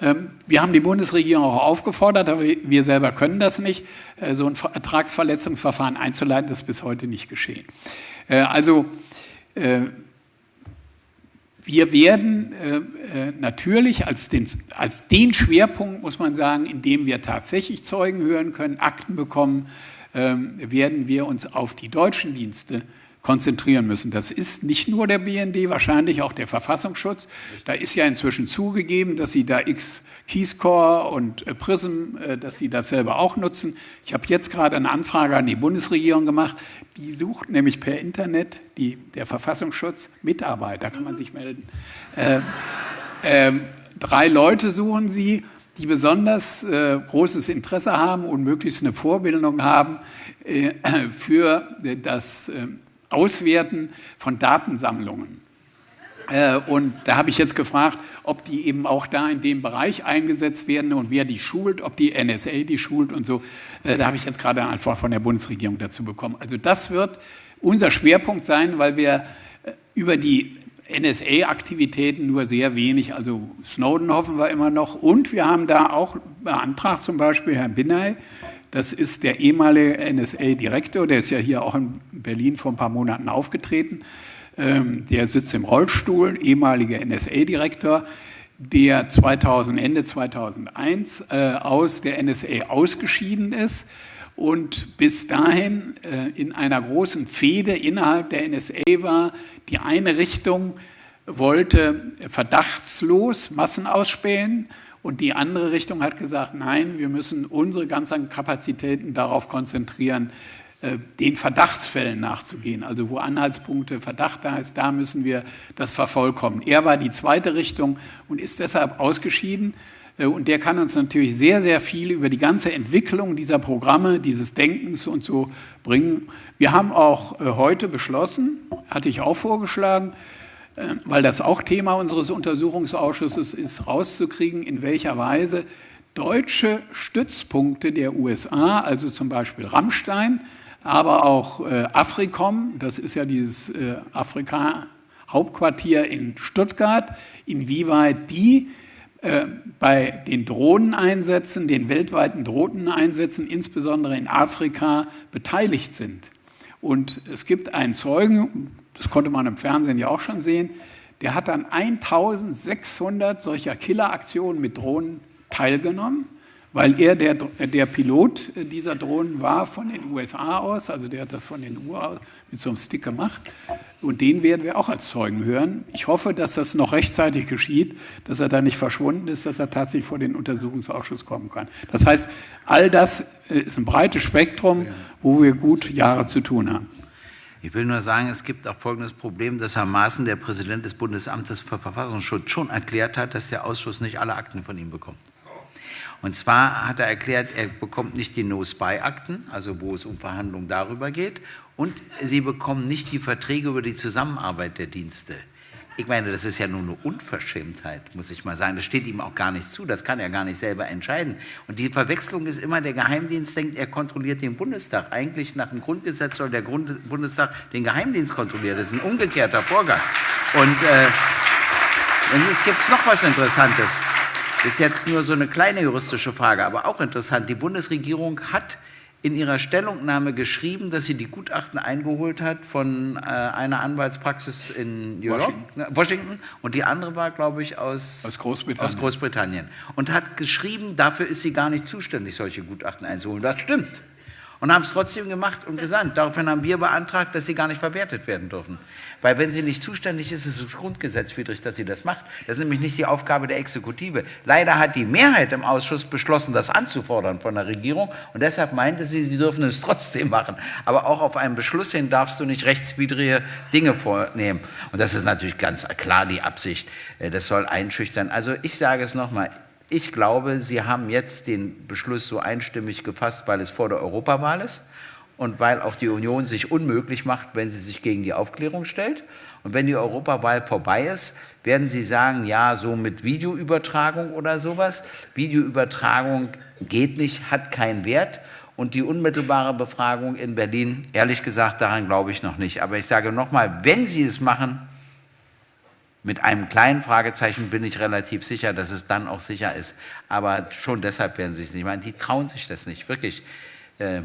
Ähm, wir haben die Bundesregierung auch aufgefordert, aber wir selber können das nicht, äh, so ein Vertragsverletzungsverfahren einzuleiten, das ist bis heute nicht geschehen. Äh, also wir werden äh, äh, natürlich als den, als den Schwerpunkt, muss man sagen, in dem wir tatsächlich Zeugen hören können, Akten bekommen, äh, werden wir uns auf die deutschen Dienste konzentrieren müssen. Das ist nicht nur der BND, wahrscheinlich auch der Verfassungsschutz. Da ist ja inzwischen zugegeben, dass sie da X Keyscore und äh, Prism, äh, dass sie das selber auch nutzen. Ich habe jetzt gerade eine Anfrage an die Bundesregierung gemacht. Die sucht nämlich per Internet, die, der Verfassungsschutz, Mitarbeiter, kann man sich melden. Äh, äh, drei Leute suchen sie, die besonders äh, großes Interesse haben und möglichst eine Vorbildung haben äh, für das Auswerten von Datensammlungen. Äh, und da habe ich jetzt gefragt, ob die eben auch da in dem Bereich eingesetzt werden und wer die schult, ob die NSA die schult und so. Äh, da habe ich jetzt gerade eine Antwort von der Bundesregierung dazu bekommen. Also das wird unser Schwerpunkt sein, weil wir äh, über die NSA-Aktivitäten nur sehr wenig, also Snowden hoffen wir immer noch. Und wir haben da auch beantragt, zum Beispiel Herrn Binney, das ist der ehemalige NSA-Direktor, der ist ja hier auch in Berlin vor ein paar Monaten aufgetreten. Ähm, der sitzt im Rollstuhl, ehemaliger NSA-Direktor, der 2000, Ende 2001 äh, aus der NSA ausgeschieden ist und bis dahin äh, in einer großen Fehde innerhalb der NSA war. Die eine Richtung wollte verdachtslos Massen ausspähen und die andere Richtung hat gesagt, nein, wir müssen unsere ganzen Kapazitäten darauf konzentrieren, äh, den Verdachtsfällen nachzugehen. Also wo Anhaltspunkte, Verdacht da ist, da müssen wir das vervollkommen. Er war die zweite Richtung und ist deshalb ausgeschieden. Äh, und der kann uns natürlich sehr, sehr viel über die ganze Entwicklung dieser Programme, dieses Denkens und so bringen. Wir haben auch äh, heute beschlossen, hatte ich auch vorgeschlagen, weil das auch Thema unseres Untersuchungsausschusses ist, rauszukriegen, in welcher Weise deutsche Stützpunkte der USA, also zum Beispiel Rammstein, aber auch äh, Afrikom, das ist ja dieses äh, Afrika-Hauptquartier in Stuttgart, inwieweit die äh, bei den Drohneneinsätzen, den weltweiten Drohneneinsätzen, insbesondere in Afrika, beteiligt sind. Und es gibt einen Zeugen, das konnte man im Fernsehen ja auch schon sehen, der hat an 1600 solcher Killeraktionen mit Drohnen teilgenommen, weil er der, der Pilot dieser Drohnen war von den USA aus, also der hat das von den USA mit so einem Stick gemacht. Und den werden wir auch als Zeugen hören. Ich hoffe, dass das noch rechtzeitig geschieht, dass er da nicht verschwunden ist, dass er tatsächlich vor den Untersuchungsausschuss kommen kann. Das heißt, all das äh, ist ein breites Spektrum, wo wir gut Jahre zu tun haben. Ich will nur sagen, es gibt auch folgendes Problem, dass Herr Maaßen, der Präsident des Bundesamtes für Verfassungsschutz, schon erklärt hat, dass der Ausschuss nicht alle Akten von ihm bekommt. Und zwar hat er erklärt, er bekommt nicht die No-Spy-Akten, also wo es um Verhandlungen darüber geht, und sie bekommen nicht die Verträge über die Zusammenarbeit der Dienste. Ich meine, das ist ja nur eine Unverschämtheit, muss ich mal sagen. Das steht ihm auch gar nicht zu. Das kann er gar nicht selber entscheiden. Und die Verwechslung ist immer, der Geheimdienst denkt, er kontrolliert den Bundestag. Eigentlich nach dem Grundgesetz soll der Grund Bundestag den Geheimdienst kontrollieren. Das ist ein umgekehrter Vorgang. Und äh, jetzt gibt noch was Interessantes. Das ist jetzt nur so eine kleine juristische Frage, aber auch interessant. Die Bundesregierung hat in ihrer Stellungnahme geschrieben, dass sie die Gutachten eingeholt hat von äh, einer Anwaltspraxis in York, Washington. Washington. und die andere war, glaube ich, aus, aus, Großbritannien. aus Großbritannien. Und hat geschrieben, dafür ist sie gar nicht zuständig, solche Gutachten einzuholen. Das stimmt und haben es trotzdem gemacht und gesandt. Daraufhin haben wir beantragt, dass sie gar nicht verwertet werden dürfen. Weil wenn sie nicht zuständig ist, ist es grundgesetzwidrig, dass sie das macht. Das ist nämlich nicht die Aufgabe der Exekutive. Leider hat die Mehrheit im Ausschuss beschlossen, das anzufordern von der Regierung und deshalb meinte sie, sie dürfen es trotzdem machen. Aber auch auf einen Beschluss hin darfst du nicht rechtswidrige Dinge vornehmen. Und das ist natürlich ganz klar die Absicht. Äh, das soll einschüchtern. Also ich sage es nochmal, ich glaube, Sie haben jetzt den Beschluss so einstimmig gefasst, weil es vor der Europawahl ist und weil auch die Union sich unmöglich macht, wenn sie sich gegen die Aufklärung stellt. Und wenn die Europawahl vorbei ist, werden Sie sagen, ja, so mit Videoübertragung oder sowas. Videoübertragung geht nicht, hat keinen Wert. Und die unmittelbare Befragung in Berlin, ehrlich gesagt, daran glaube ich noch nicht. Aber ich sage nochmal, wenn Sie es machen, mit einem kleinen Fragezeichen bin ich relativ sicher, dass es dann auch sicher ist. Aber schon deshalb werden sie es nicht machen. Die trauen sich das nicht, wirklich. Äh,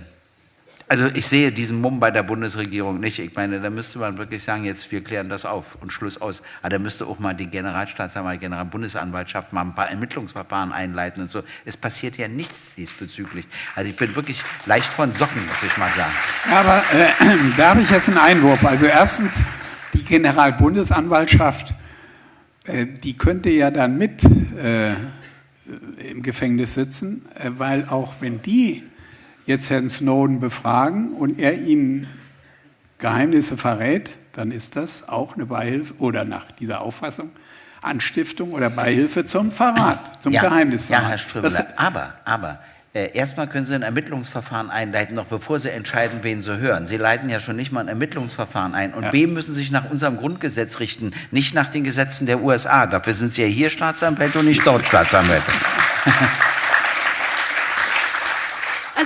also ich sehe diesen Mumm bei der Bundesregierung nicht. Ich meine, da müsste man wirklich sagen, jetzt wir klären das auf und Schluss aus. Aber da müsste auch mal die Generalstaatsanwalt, Generalbundesanwaltschaft mal ein paar Ermittlungsverfahren einleiten und so. Es passiert ja nichts diesbezüglich. Also ich bin wirklich leicht von Socken, muss ich mal sagen. Aber äh, da habe ich jetzt einen Einwurf. Also erstens, die Generalbundesanwaltschaft äh, die könnte ja dann mit äh, im Gefängnis sitzen, äh, weil auch wenn die jetzt Herrn Snowden befragen und er ihnen Geheimnisse verrät, dann ist das auch eine Beihilfe oder nach dieser Auffassung Anstiftung oder Beihilfe zum Verrat, zum ja, Geheimnisverrat. Ja, Herr Ströbele, aber, aber äh, erstmal können Sie ein Ermittlungsverfahren einleiten, noch bevor Sie entscheiden, wen Sie hören. Sie leiten ja schon nicht mal ein Ermittlungsverfahren ein. Und ja. B müssen sich nach unserem Grundgesetz richten, nicht nach den Gesetzen der USA. Dafür sind Sie ja hier Staatsanwälte und nicht dort Staatsanwälte.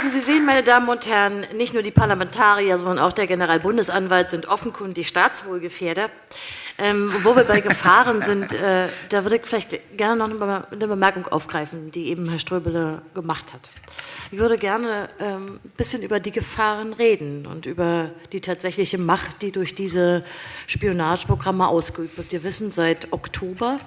Also Sie sehen, meine Damen und Herren, nicht nur die Parlamentarier, sondern auch der Generalbundesanwalt sind offenkundig Staatswohlgefährder. Ähm, wo wir bei Gefahren sind, äh, da würde ich vielleicht gerne noch eine Bemerkung aufgreifen, die eben Herr Ströbele gemacht hat. Ich würde gerne ähm, ein bisschen über die Gefahren reden und über die tatsächliche Macht, die durch diese Spionageprogramme ausgeübt wird. Wir wissen seit Oktober,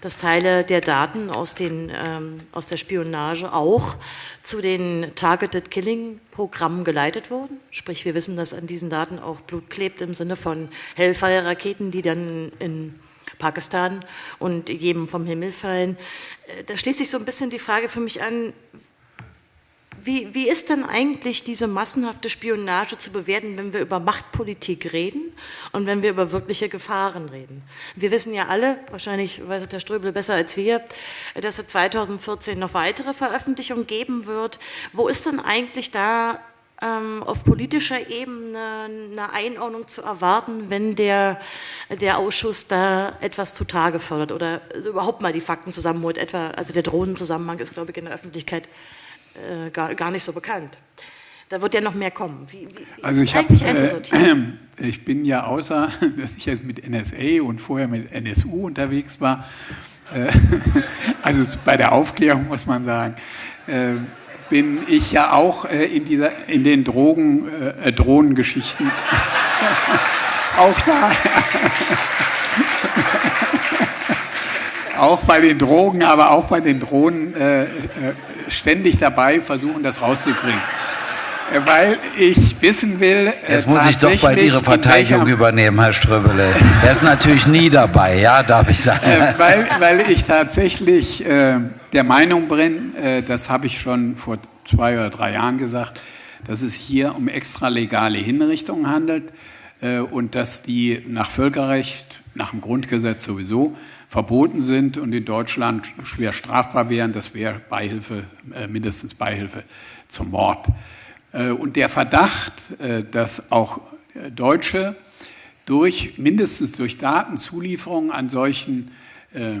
dass Teile der Daten aus, den, ähm, aus der Spionage auch zu den Targeted Killing Programmen geleitet wurden. Sprich, wir wissen, dass an diesen Daten auch Blut klebt im Sinne von Hellfire-Raketen, die dann in Pakistan und jedem vom Himmel fallen. Äh, da schließt sich so ein bisschen die Frage für mich an, wie, wie ist denn eigentlich diese massenhafte Spionage zu bewerten, wenn wir über Machtpolitik reden und wenn wir über wirkliche Gefahren reden? Wir wissen ja alle, wahrscheinlich weiß der Ströbel besser als wir, dass es 2014 noch weitere Veröffentlichungen geben wird. Wo ist denn eigentlich da ähm, auf politischer Ebene eine Einordnung zu erwarten, wenn der, der Ausschuss da etwas zutage fördert oder überhaupt mal die Fakten zusammenholt. Etwa, also der Drohnenzusammenhang ist, glaube ich, in der Öffentlichkeit äh, gar, gar nicht so bekannt. Da wird ja noch mehr kommen. Wie, wie also ich, hab, äh, ich bin ja außer, dass ich jetzt mit NSA und vorher mit NSU unterwegs war, äh, also bei der Aufklärung muss man sagen, äh, bin ich ja auch äh, in, dieser, in den Drogen, äh, Drohnengeschichten auch da. auch bei den Drogen, aber auch bei den Drohnen äh, äh, ständig dabei, versuchen das rauszukriegen. Äh, weil ich wissen will. Äh, Jetzt muss ich doch bald Ihre Verteidigung übernehmen, Herr Ströbele. Er ist natürlich nie dabei, ja, darf ich sagen. Äh, weil, weil ich tatsächlich der Meinung bin, das habe ich schon vor zwei oder drei Jahren gesagt, dass es hier um extralegale Hinrichtungen handelt und dass die nach Völkerrecht, nach dem Grundgesetz sowieso verboten sind und in Deutschland schwer strafbar wären. Das wäre Beihilfe, äh, mindestens Beihilfe zum Mord. Äh, und der Verdacht, äh, dass auch Deutsche durch, mindestens durch Datenzulieferungen an solchen äh,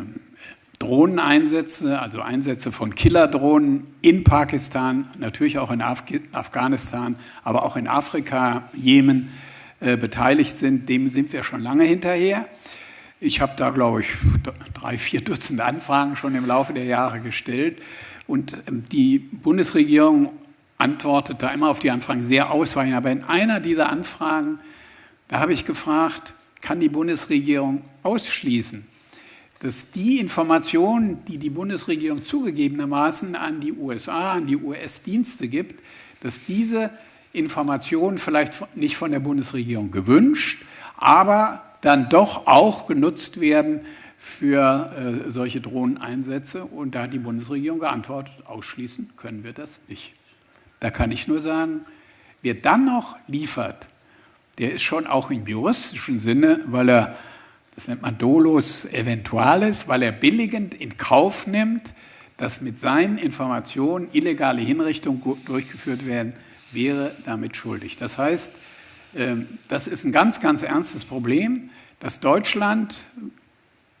Drohneneinsätze, also Einsätze von Killerdrohnen in Pakistan, natürlich auch in Af Afghanistan, aber auch in Afrika, Jemen äh, beteiligt sind, dem sind wir schon lange hinterher. Ich habe da, glaube ich, drei, vier Dutzend Anfragen schon im Laufe der Jahre gestellt. Und ähm, die Bundesregierung antwortet da immer auf die Anfragen sehr ausweichend. Aber in einer dieser Anfragen, da habe ich gefragt, kann die Bundesregierung ausschließen, dass die Informationen, die die Bundesregierung zugegebenermaßen an die USA, an die US-Dienste gibt, dass diese Informationen vielleicht nicht von der Bundesregierung gewünscht, aber dann doch auch genutzt werden für äh, solche Drohneneinsätze. Und da hat die Bundesregierung geantwortet, ausschließen können wir das nicht. Da kann ich nur sagen, wer dann noch liefert, der ist schon auch im juristischen Sinne, weil er, das nennt man dolus eventualis, weil er billigend in Kauf nimmt, dass mit seinen Informationen illegale Hinrichtungen durchgeführt werden, wäre damit schuldig. Das heißt, das ist ein ganz, ganz ernstes Problem, dass Deutschland,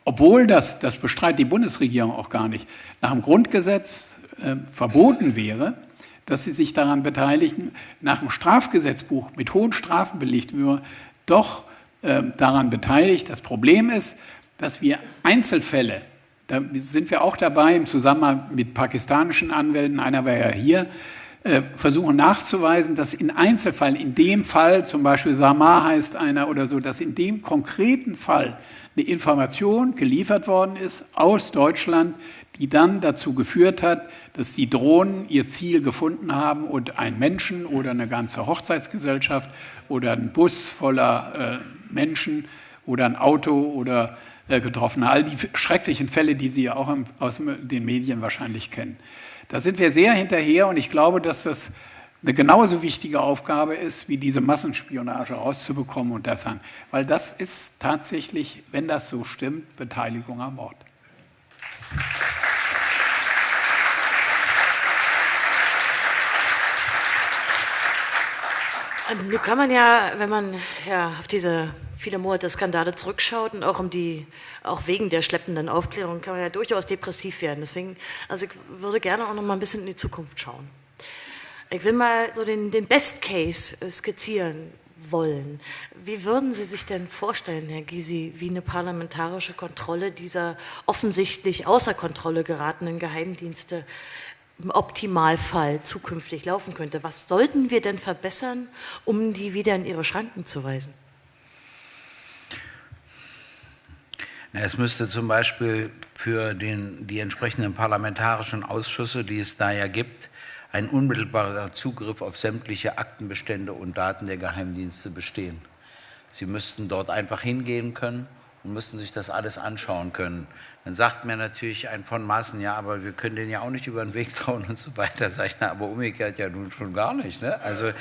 obwohl das, das bestreitet die Bundesregierung auch gar nicht, nach dem Grundgesetz äh, verboten wäre, dass sie sich daran beteiligen, nach dem Strafgesetzbuch mit hohen Strafen belegt würde, doch äh, daran beteiligt. Das Problem ist, dass wir Einzelfälle, da sind wir auch dabei im Zusammenhang mit pakistanischen Anwälten, einer war ja hier, versuchen nachzuweisen, dass in Einzelfällen, in dem Fall, zum Beispiel Samar heißt einer oder so, dass in dem konkreten Fall eine Information geliefert worden ist aus Deutschland, die dann dazu geführt hat, dass die Drohnen ihr Ziel gefunden haben und ein Menschen oder eine ganze Hochzeitsgesellschaft oder ein Bus voller äh, Menschen oder ein Auto oder äh, getroffen. All die schrecklichen Fälle, die Sie ja auch aus den Medien wahrscheinlich kennen. Da sind wir sehr hinterher und ich glaube, dass das eine genauso wichtige Aufgabe ist, wie diese Massenspionage rauszubekommen und das an. Weil das ist tatsächlich, wenn das so stimmt, Beteiligung am Mord. Nun kann man ja, wenn man ja auf diese viele Monate Skandale zurückschaut und auch um die, auch wegen der schleppenden Aufklärung kann man ja durchaus depressiv werden. Deswegen, also ich würde gerne auch noch mal ein bisschen in die Zukunft schauen. Ich will mal so den, den Best Case skizzieren wollen. Wie würden Sie sich denn vorstellen, Herr Gysi, wie eine parlamentarische Kontrolle dieser offensichtlich außer Kontrolle geratenen Geheimdienste im Optimalfall zukünftig laufen könnte? Was sollten wir denn verbessern, um die wieder in ihre Schranken zu weisen? Es müsste zum Beispiel für den, die entsprechenden parlamentarischen Ausschüsse, die es da ja gibt, ein unmittelbarer Zugriff auf sämtliche Aktenbestände und Daten der Geheimdienste bestehen. Sie müssten dort einfach hingehen können und müssten sich das alles anschauen können. Dann sagt mir natürlich ein von Maßen, ja, aber wir können den ja auch nicht über den Weg trauen und so weiter. Sag ich, na, aber umgekehrt ja nun schon gar nicht. Ne? Also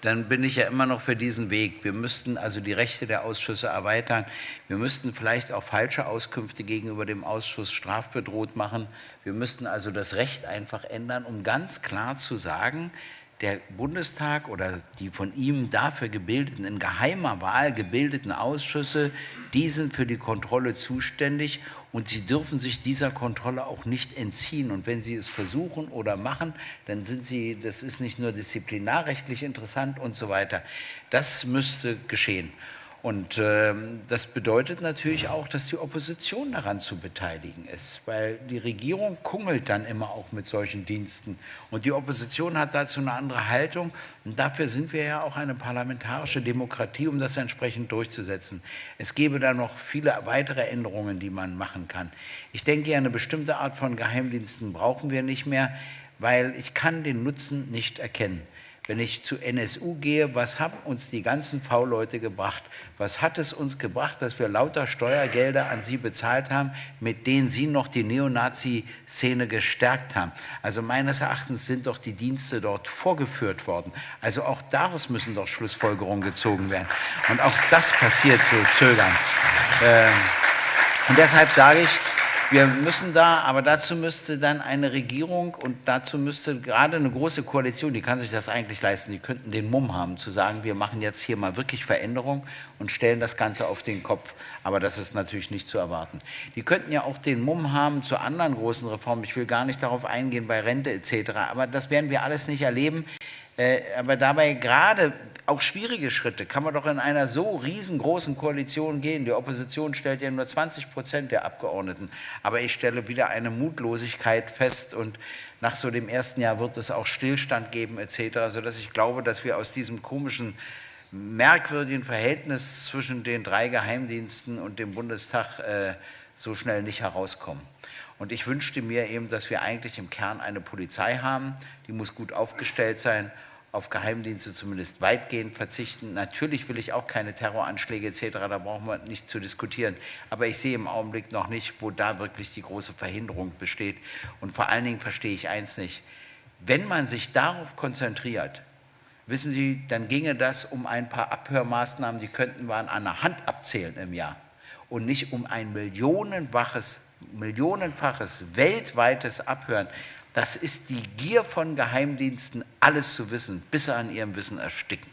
dann bin ich ja immer noch für diesen Weg. Wir müssten also die Rechte der Ausschüsse erweitern. Wir müssten vielleicht auch falsche Auskünfte gegenüber dem Ausschuss strafbedroht machen. Wir müssten also das Recht einfach ändern, um ganz klar zu sagen, der Bundestag oder die von ihm dafür gebildeten, in geheimer Wahl gebildeten Ausschüsse, die sind für die Kontrolle zuständig und sie dürfen sich dieser Kontrolle auch nicht entziehen. Und wenn sie es versuchen oder machen, dann sind sie, das ist nicht nur disziplinarrechtlich interessant und so weiter. Das müsste geschehen. Und äh, das bedeutet natürlich auch, dass die Opposition daran zu beteiligen ist, weil die Regierung kungelt dann immer auch mit solchen Diensten. Und die Opposition hat dazu eine andere Haltung. Und dafür sind wir ja auch eine parlamentarische Demokratie, um das entsprechend durchzusetzen. Es gäbe da noch viele weitere Änderungen, die man machen kann. Ich denke, eine bestimmte Art von Geheimdiensten brauchen wir nicht mehr, weil ich kann den Nutzen nicht erkennen. Wenn ich zu NSU gehe, was haben uns die ganzen V-Leute gebracht? Was hat es uns gebracht, dass wir lauter Steuergelder an sie bezahlt haben, mit denen sie noch die Neonazi-Szene gestärkt haben? Also meines Erachtens sind doch die Dienste dort vorgeführt worden. Also auch daraus müssen doch Schlussfolgerungen gezogen werden. Und auch das passiert so zögern. Ähm, und deshalb sage ich, wir müssen da, aber dazu müsste dann eine Regierung und dazu müsste gerade eine große Koalition, die kann sich das eigentlich leisten, die könnten den Mumm haben, zu sagen, wir machen jetzt hier mal wirklich Veränderung und stellen das Ganze auf den Kopf. Aber das ist natürlich nicht zu erwarten. Die könnten ja auch den Mumm haben zu anderen großen Reformen. Ich will gar nicht darauf eingehen bei Rente etc. Aber das werden wir alles nicht erleben. Äh, aber dabei gerade auch schwierige Schritte kann man doch in einer so riesengroßen Koalition gehen. Die Opposition stellt ja nur 20 Prozent der Abgeordneten. Aber ich stelle wieder eine Mutlosigkeit fest und nach so dem ersten Jahr wird es auch Stillstand geben etc., sodass ich glaube, dass wir aus diesem komischen, merkwürdigen Verhältnis zwischen den drei Geheimdiensten und dem Bundestag äh, so schnell nicht herauskommen. Und ich wünschte mir eben, dass wir eigentlich im Kern eine Polizei haben, die muss gut aufgestellt sein auf Geheimdienste zumindest weitgehend verzichten. Natürlich will ich auch keine Terroranschläge etc., da brauchen wir nicht zu diskutieren. Aber ich sehe im Augenblick noch nicht, wo da wirklich die große Verhinderung besteht. Und vor allen Dingen verstehe ich eins nicht. Wenn man sich darauf konzentriert, wissen Sie, dann ginge das um ein paar Abhörmaßnahmen, die könnten wir an einer Hand abzählen im Jahr. Und nicht um ein millionenfaches, millionenfaches weltweites Abhören. Das ist die Gier von Geheimdiensten, alles zu wissen, bis sie an ihrem Wissen ersticken.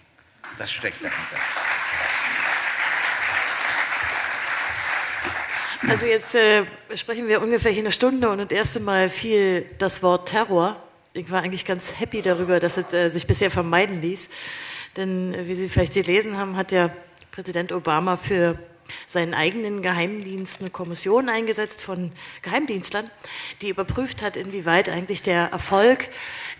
Das steckt dahinter. Also jetzt äh, sprechen wir ungefähr hier eine Stunde und das erste Mal fiel das Wort Terror. Ich war eigentlich ganz happy darüber, dass es äh, sich bisher vermeiden ließ. Denn äh, wie Sie vielleicht gelesen haben, hat ja Präsident Obama für seinen eigenen Geheimdienst eine Kommission eingesetzt von Geheimdienstlern, die überprüft hat, inwieweit eigentlich der Erfolg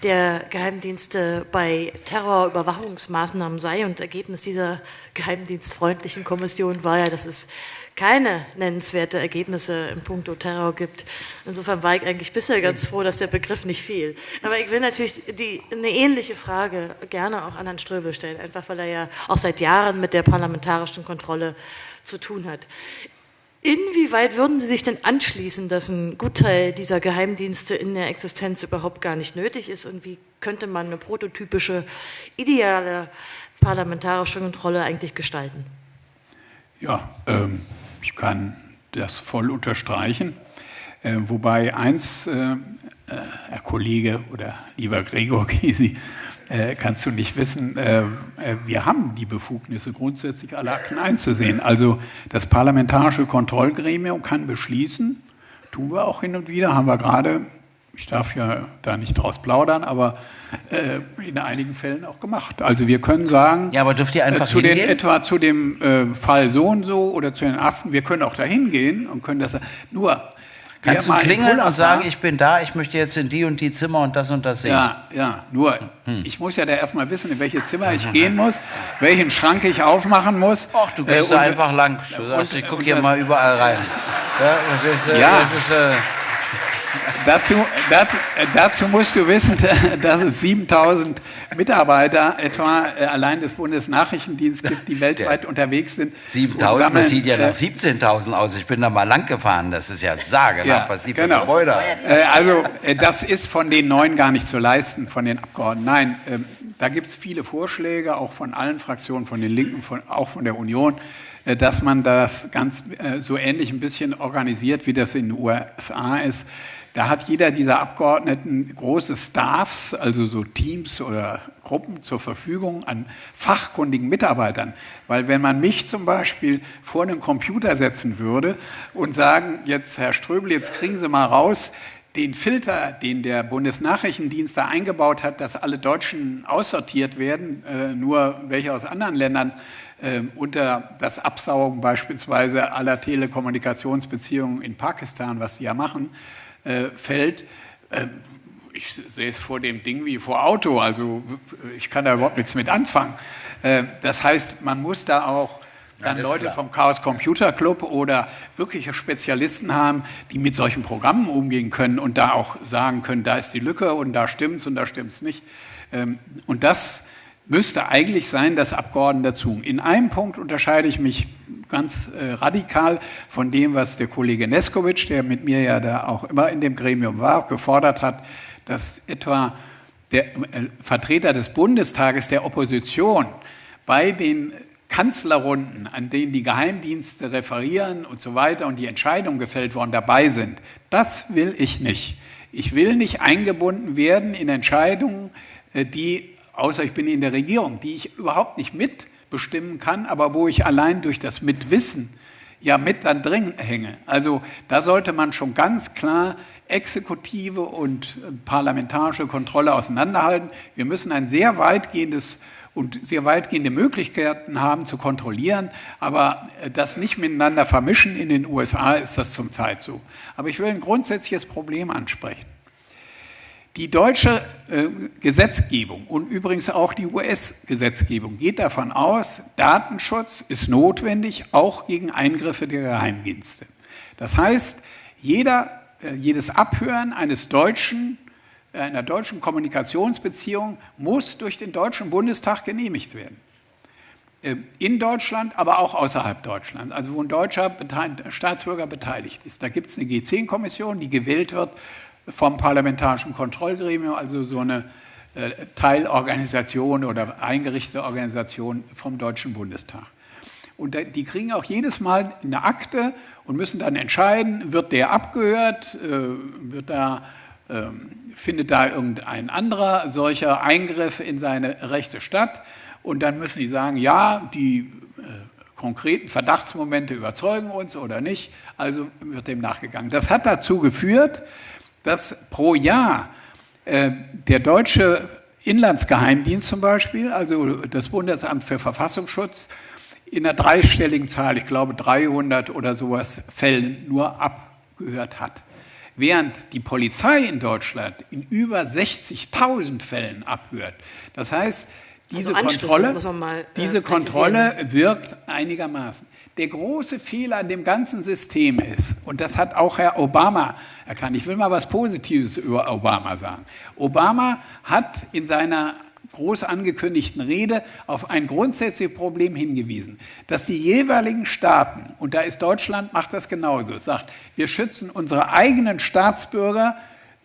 der Geheimdienste bei Terrorüberwachungsmaßnahmen sei. Und Ergebnis dieser geheimdienstfreundlichen Kommission war ja, dass es keine nennenswerte Ergebnisse im Punkto Terror gibt. Insofern war ich eigentlich bisher ganz froh, dass der Begriff nicht fiel. Aber ich will natürlich die, eine ähnliche Frage gerne auch an Herrn Ströbel stellen, einfach weil er ja auch seit Jahren mit der parlamentarischen Kontrolle zu tun hat. Inwieweit würden Sie sich denn anschließen, dass ein Gutteil dieser Geheimdienste in der Existenz überhaupt gar nicht nötig ist? Und wie könnte man eine prototypische, ideale parlamentarische Kontrolle eigentlich gestalten? Ja, ähm, ich kann das voll unterstreichen. Äh, wobei eins, äh, äh Herr Kollege oder lieber Gregor Gysi, äh, kannst du nicht wissen, äh, äh, wir haben die Befugnisse, grundsätzlich alle Akten einzusehen. Also das parlamentarische Kontrollgremium kann beschließen, tun wir auch hin und wieder, haben wir gerade, ich darf ja da nicht draus plaudern, aber äh, in einigen Fällen auch gemacht. Also wir können sagen, ja, aber dürft ihr einfach äh, zu den, etwa zu dem äh, Fall so und so oder zu den Affen, wir können auch dahin gehen und können das, nur Kannst du klingeln und sagen, ich bin da, ich möchte jetzt in die und die Zimmer und das und das sehen? Ja, ja, nur hm. ich muss ja da erstmal wissen, in welche Zimmer ich gehen muss, welchen Schrank ich aufmachen muss. Ach, du gehst äh, da einfach lang. Du sagst, ich gucke hier mal überall rein. Ja, das ist, äh, ja. Das ist äh, dazu, dazu, dazu, musst du wissen, dass es 7000 Mitarbeiter etwa äh, allein des Bundesnachrichtendienstes gibt, die weltweit unterwegs sind. 7000, das sieht ja nach 17.000 äh, aus. Ich bin da mal lang gefahren. Das ist ja sagenhaft, ja, was die für genau. Gebäude haben. Äh, also, das ist von den neuen gar nicht zu leisten, von den Abgeordneten. Nein, ähm, da gibt es viele Vorschläge, auch von allen Fraktionen, von den Linken, von, auch von der Union dass man das ganz so ähnlich ein bisschen organisiert, wie das in den USA ist. Da hat jeder dieser Abgeordneten große Staffs, also so Teams oder Gruppen zur Verfügung an fachkundigen Mitarbeitern. Weil wenn man mich zum Beispiel vor einen Computer setzen würde und sagen, jetzt Herr Ströbel, jetzt kriegen Sie mal raus, den Filter, den der Bundesnachrichtendienst da eingebaut hat, dass alle Deutschen aussortiert werden, äh, nur welche aus anderen Ländern äh, unter das Absaugen beispielsweise aller Telekommunikationsbeziehungen in Pakistan, was sie ja machen, äh, fällt. Äh, ich sehe es vor dem Ding wie vor Auto, also ich kann da überhaupt nichts mit anfangen. Äh, das heißt, man muss da auch dann ja, Leute klar. vom Chaos Computer Club oder wirkliche Spezialisten haben, die mit solchen Programmen umgehen können und da auch sagen können, da ist die Lücke und da stimmt's und da stimmt's nicht. Ähm, und das müsste eigentlich sein, dass Abgeordnete dazu. In einem Punkt unterscheide ich mich ganz äh, radikal von dem, was der Kollege Neskovic, der mit mir ja da auch immer in dem Gremium war, gefordert hat, dass etwa der äh, Vertreter des Bundestages der Opposition bei den Kanzlerrunden, an denen die Geheimdienste referieren und so weiter und die Entscheidungen gefällt worden dabei sind, das will ich nicht. Ich will nicht eingebunden werden in Entscheidungen, äh, die, außer ich bin in der Regierung, die ich überhaupt nicht mitbestimmen kann, aber wo ich allein durch das Mitwissen ja mit dann drin hänge. Also da sollte man schon ganz klar Exekutive und äh, parlamentarische Kontrolle auseinanderhalten. Wir müssen ein sehr weitgehendes und sehr weitgehende Möglichkeiten haben zu kontrollieren, aber äh, das nicht miteinander vermischen. In den USA ist das zum Zeit so. Aber ich will ein grundsätzliches Problem ansprechen. Die deutsche äh, Gesetzgebung und übrigens auch die US-Gesetzgebung geht davon aus, Datenschutz ist notwendig, auch gegen Eingriffe der Geheimdienste. Das heißt, jeder, äh, jedes Abhören eines Deutschen, äh, einer deutschen Kommunikationsbeziehung muss durch den Deutschen Bundestag genehmigt werden. Äh, in Deutschland, aber auch außerhalb Deutschlands, also wo ein deutscher Staatsbürger beteiligt ist. Da gibt es eine G10-Kommission, die gewählt wird vom Parlamentarischen Kontrollgremium, also so eine äh, Teilorganisation oder eingerichtete Organisation vom Deutschen Bundestag. Und die kriegen auch jedes Mal eine Akte und müssen dann entscheiden, wird der abgehört, äh, wird da, ähm, findet da irgendein anderer solcher Eingriff in seine Rechte statt. Und dann müssen die sagen, ja, die äh, konkreten Verdachtsmomente überzeugen uns oder nicht. Also wird dem nachgegangen. Das hat dazu geführt, dass pro Jahr äh, der deutsche Inlandsgeheimdienst zum Beispiel, also das Bundesamt für Verfassungsschutz, in einer dreistelligen Zahl, ich glaube 300 oder sowas Fällen nur abgehört hat. Während die Polizei in Deutschland in über 60.000 Fällen abhört. Das heißt, diese also Kontrolle, äh, diese Kontrolle wirkt einigermaßen. Der große Fehler an dem ganzen System ist, und das hat auch Herr Obama erkannt, ich will mal was Positives über Obama sagen. Obama hat in seiner groß angekündigten Rede auf ein grundsätzliches Problem hingewiesen, dass die jeweiligen Staaten, und da ist Deutschland, macht das genauso, sagt, wir schützen unsere eigenen Staatsbürger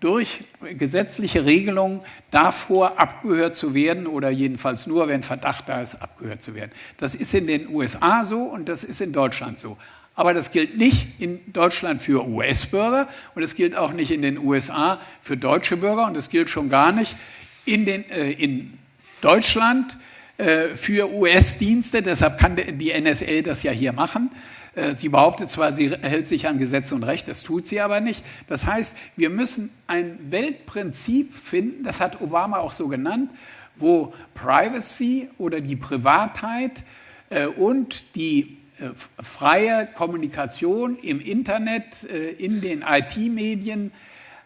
durch gesetzliche Regelungen davor, abgehört zu werden oder jedenfalls nur, wenn Verdacht da ist, abgehört zu werden. Das ist in den USA so und das ist in Deutschland so. Aber das gilt nicht in Deutschland für US-Bürger und es gilt auch nicht in den USA für deutsche Bürger und es gilt schon gar nicht in, den, äh, in Deutschland äh, für US-Dienste. Deshalb kann die NSA das ja hier machen. Äh, sie behauptet zwar, sie hält sich an Gesetze und Recht, das tut sie aber nicht. Das heißt, wir müssen ein Weltprinzip finden, das hat Obama auch so genannt, wo Privacy oder die Privatheit äh, und die äh, freie Kommunikation im Internet, in den IT-Medien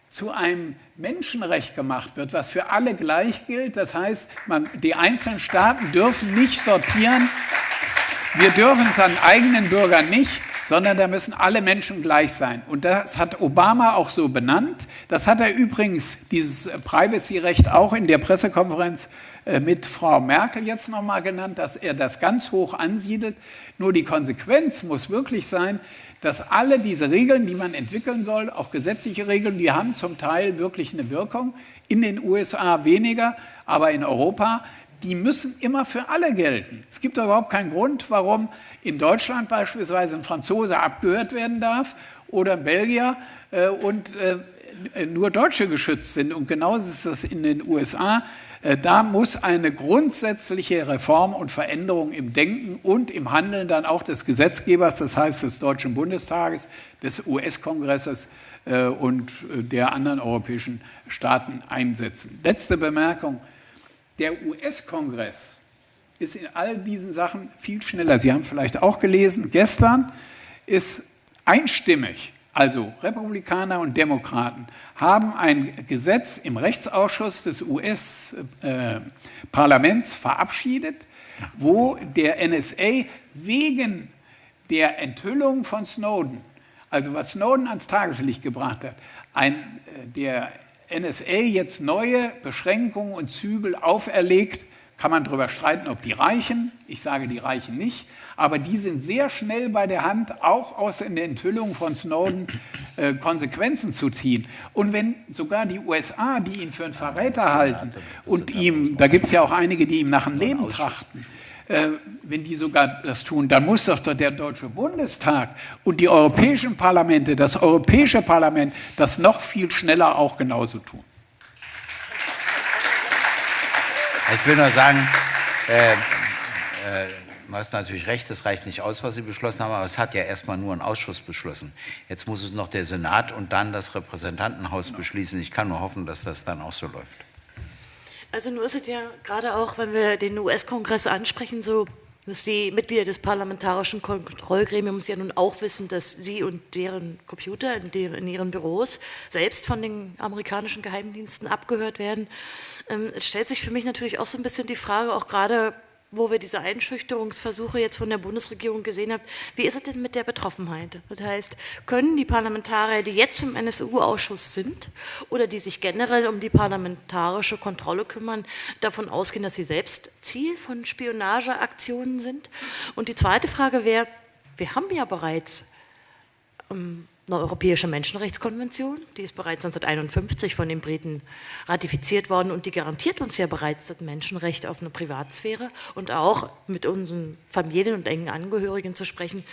zu einem Menschenrecht gemacht wird, was für alle gleich gilt. Das heißt, man, die einzelnen Staaten dürfen nicht sortieren wir dürfen es an eigenen Bürgern nicht, sondern da müssen alle Menschen gleich sein. Und das hat Obama auch so benannt. Das hat er übrigens, dieses Privacy-Recht, auch in der Pressekonferenz äh, mit Frau Merkel jetzt nochmal genannt, dass er das ganz hoch ansiedelt. Nur die Konsequenz muss wirklich sein, dass alle diese Regeln, die man entwickeln soll, auch gesetzliche Regeln, die haben zum Teil wirklich eine Wirkung. In den USA weniger, aber in Europa die müssen immer für alle gelten. Es gibt überhaupt keinen Grund, warum in Deutschland beispielsweise ein Franzose abgehört werden darf oder ein Belgier äh, und äh, nur Deutsche geschützt sind. Und genauso ist das in den USA. Äh, da muss eine grundsätzliche Reform und Veränderung im Denken und im Handeln dann auch des Gesetzgebers, das heißt des Deutschen Bundestages, des US-Kongresses äh, und äh, der anderen europäischen Staaten einsetzen. Letzte Bemerkung. Der US-Kongress ist in all diesen Sachen viel schneller. Sie haben vielleicht auch gelesen, gestern ist einstimmig, also Republikaner und Demokraten, haben ein Gesetz im Rechtsausschuss des US-Parlaments verabschiedet, wo der NSA wegen der Enthüllung von Snowden, also was Snowden ans Tageslicht gebracht hat, ein, äh, der NSA jetzt neue Beschränkungen und Zügel auferlegt, kann man darüber streiten, ob die reichen. Ich sage, die reichen nicht. Aber die sind sehr schnell bei der Hand, auch aus den Enthüllungen von Snowden äh, Konsequenzen zu ziehen. Und wenn sogar die USA, die ihn für einen Verräter halten und ihm, da gibt es ja auch einige, die ihm nach dem Leben trachten, wenn die sogar das tun, dann muss doch der Deutsche Bundestag und die europäischen Parlamente, das Europäische Parlament, das noch viel schneller auch genauso tun. Ich will nur sagen, äh, äh, Du hast natürlich recht, es reicht nicht aus, was Sie beschlossen haben, aber es hat ja erstmal nur ein Ausschuss beschlossen. Jetzt muss es noch der Senat und dann das Repräsentantenhaus beschließen. Ich kann nur hoffen, dass das dann auch so läuft. Also nur ist es ja gerade auch, wenn wir den US-Kongress ansprechen, so, dass die Mitglieder des parlamentarischen Kontrollgremiums ja nun auch wissen, dass sie und deren Computer in, deren, in ihren Büros selbst von den amerikanischen Geheimdiensten abgehört werden. Ähm, es stellt sich für mich natürlich auch so ein bisschen die Frage, auch gerade wo wir diese Einschüchterungsversuche jetzt von der Bundesregierung gesehen haben, wie ist es denn mit der Betroffenheit? Das heißt, können die Parlamentarier, die jetzt im NSU-Ausschuss sind oder die sich generell um die parlamentarische Kontrolle kümmern, davon ausgehen, dass sie selbst Ziel von Spionageaktionen sind? Und die zweite Frage wäre, wir haben ja bereits ähm, europäische Menschenrechtskonvention, die ist bereits 1951 von den Briten ratifiziert worden und die garantiert uns ja bereits das Menschenrecht auf eine Privatsphäre und auch mit unseren Familien und engen Angehörigen zu sprechen.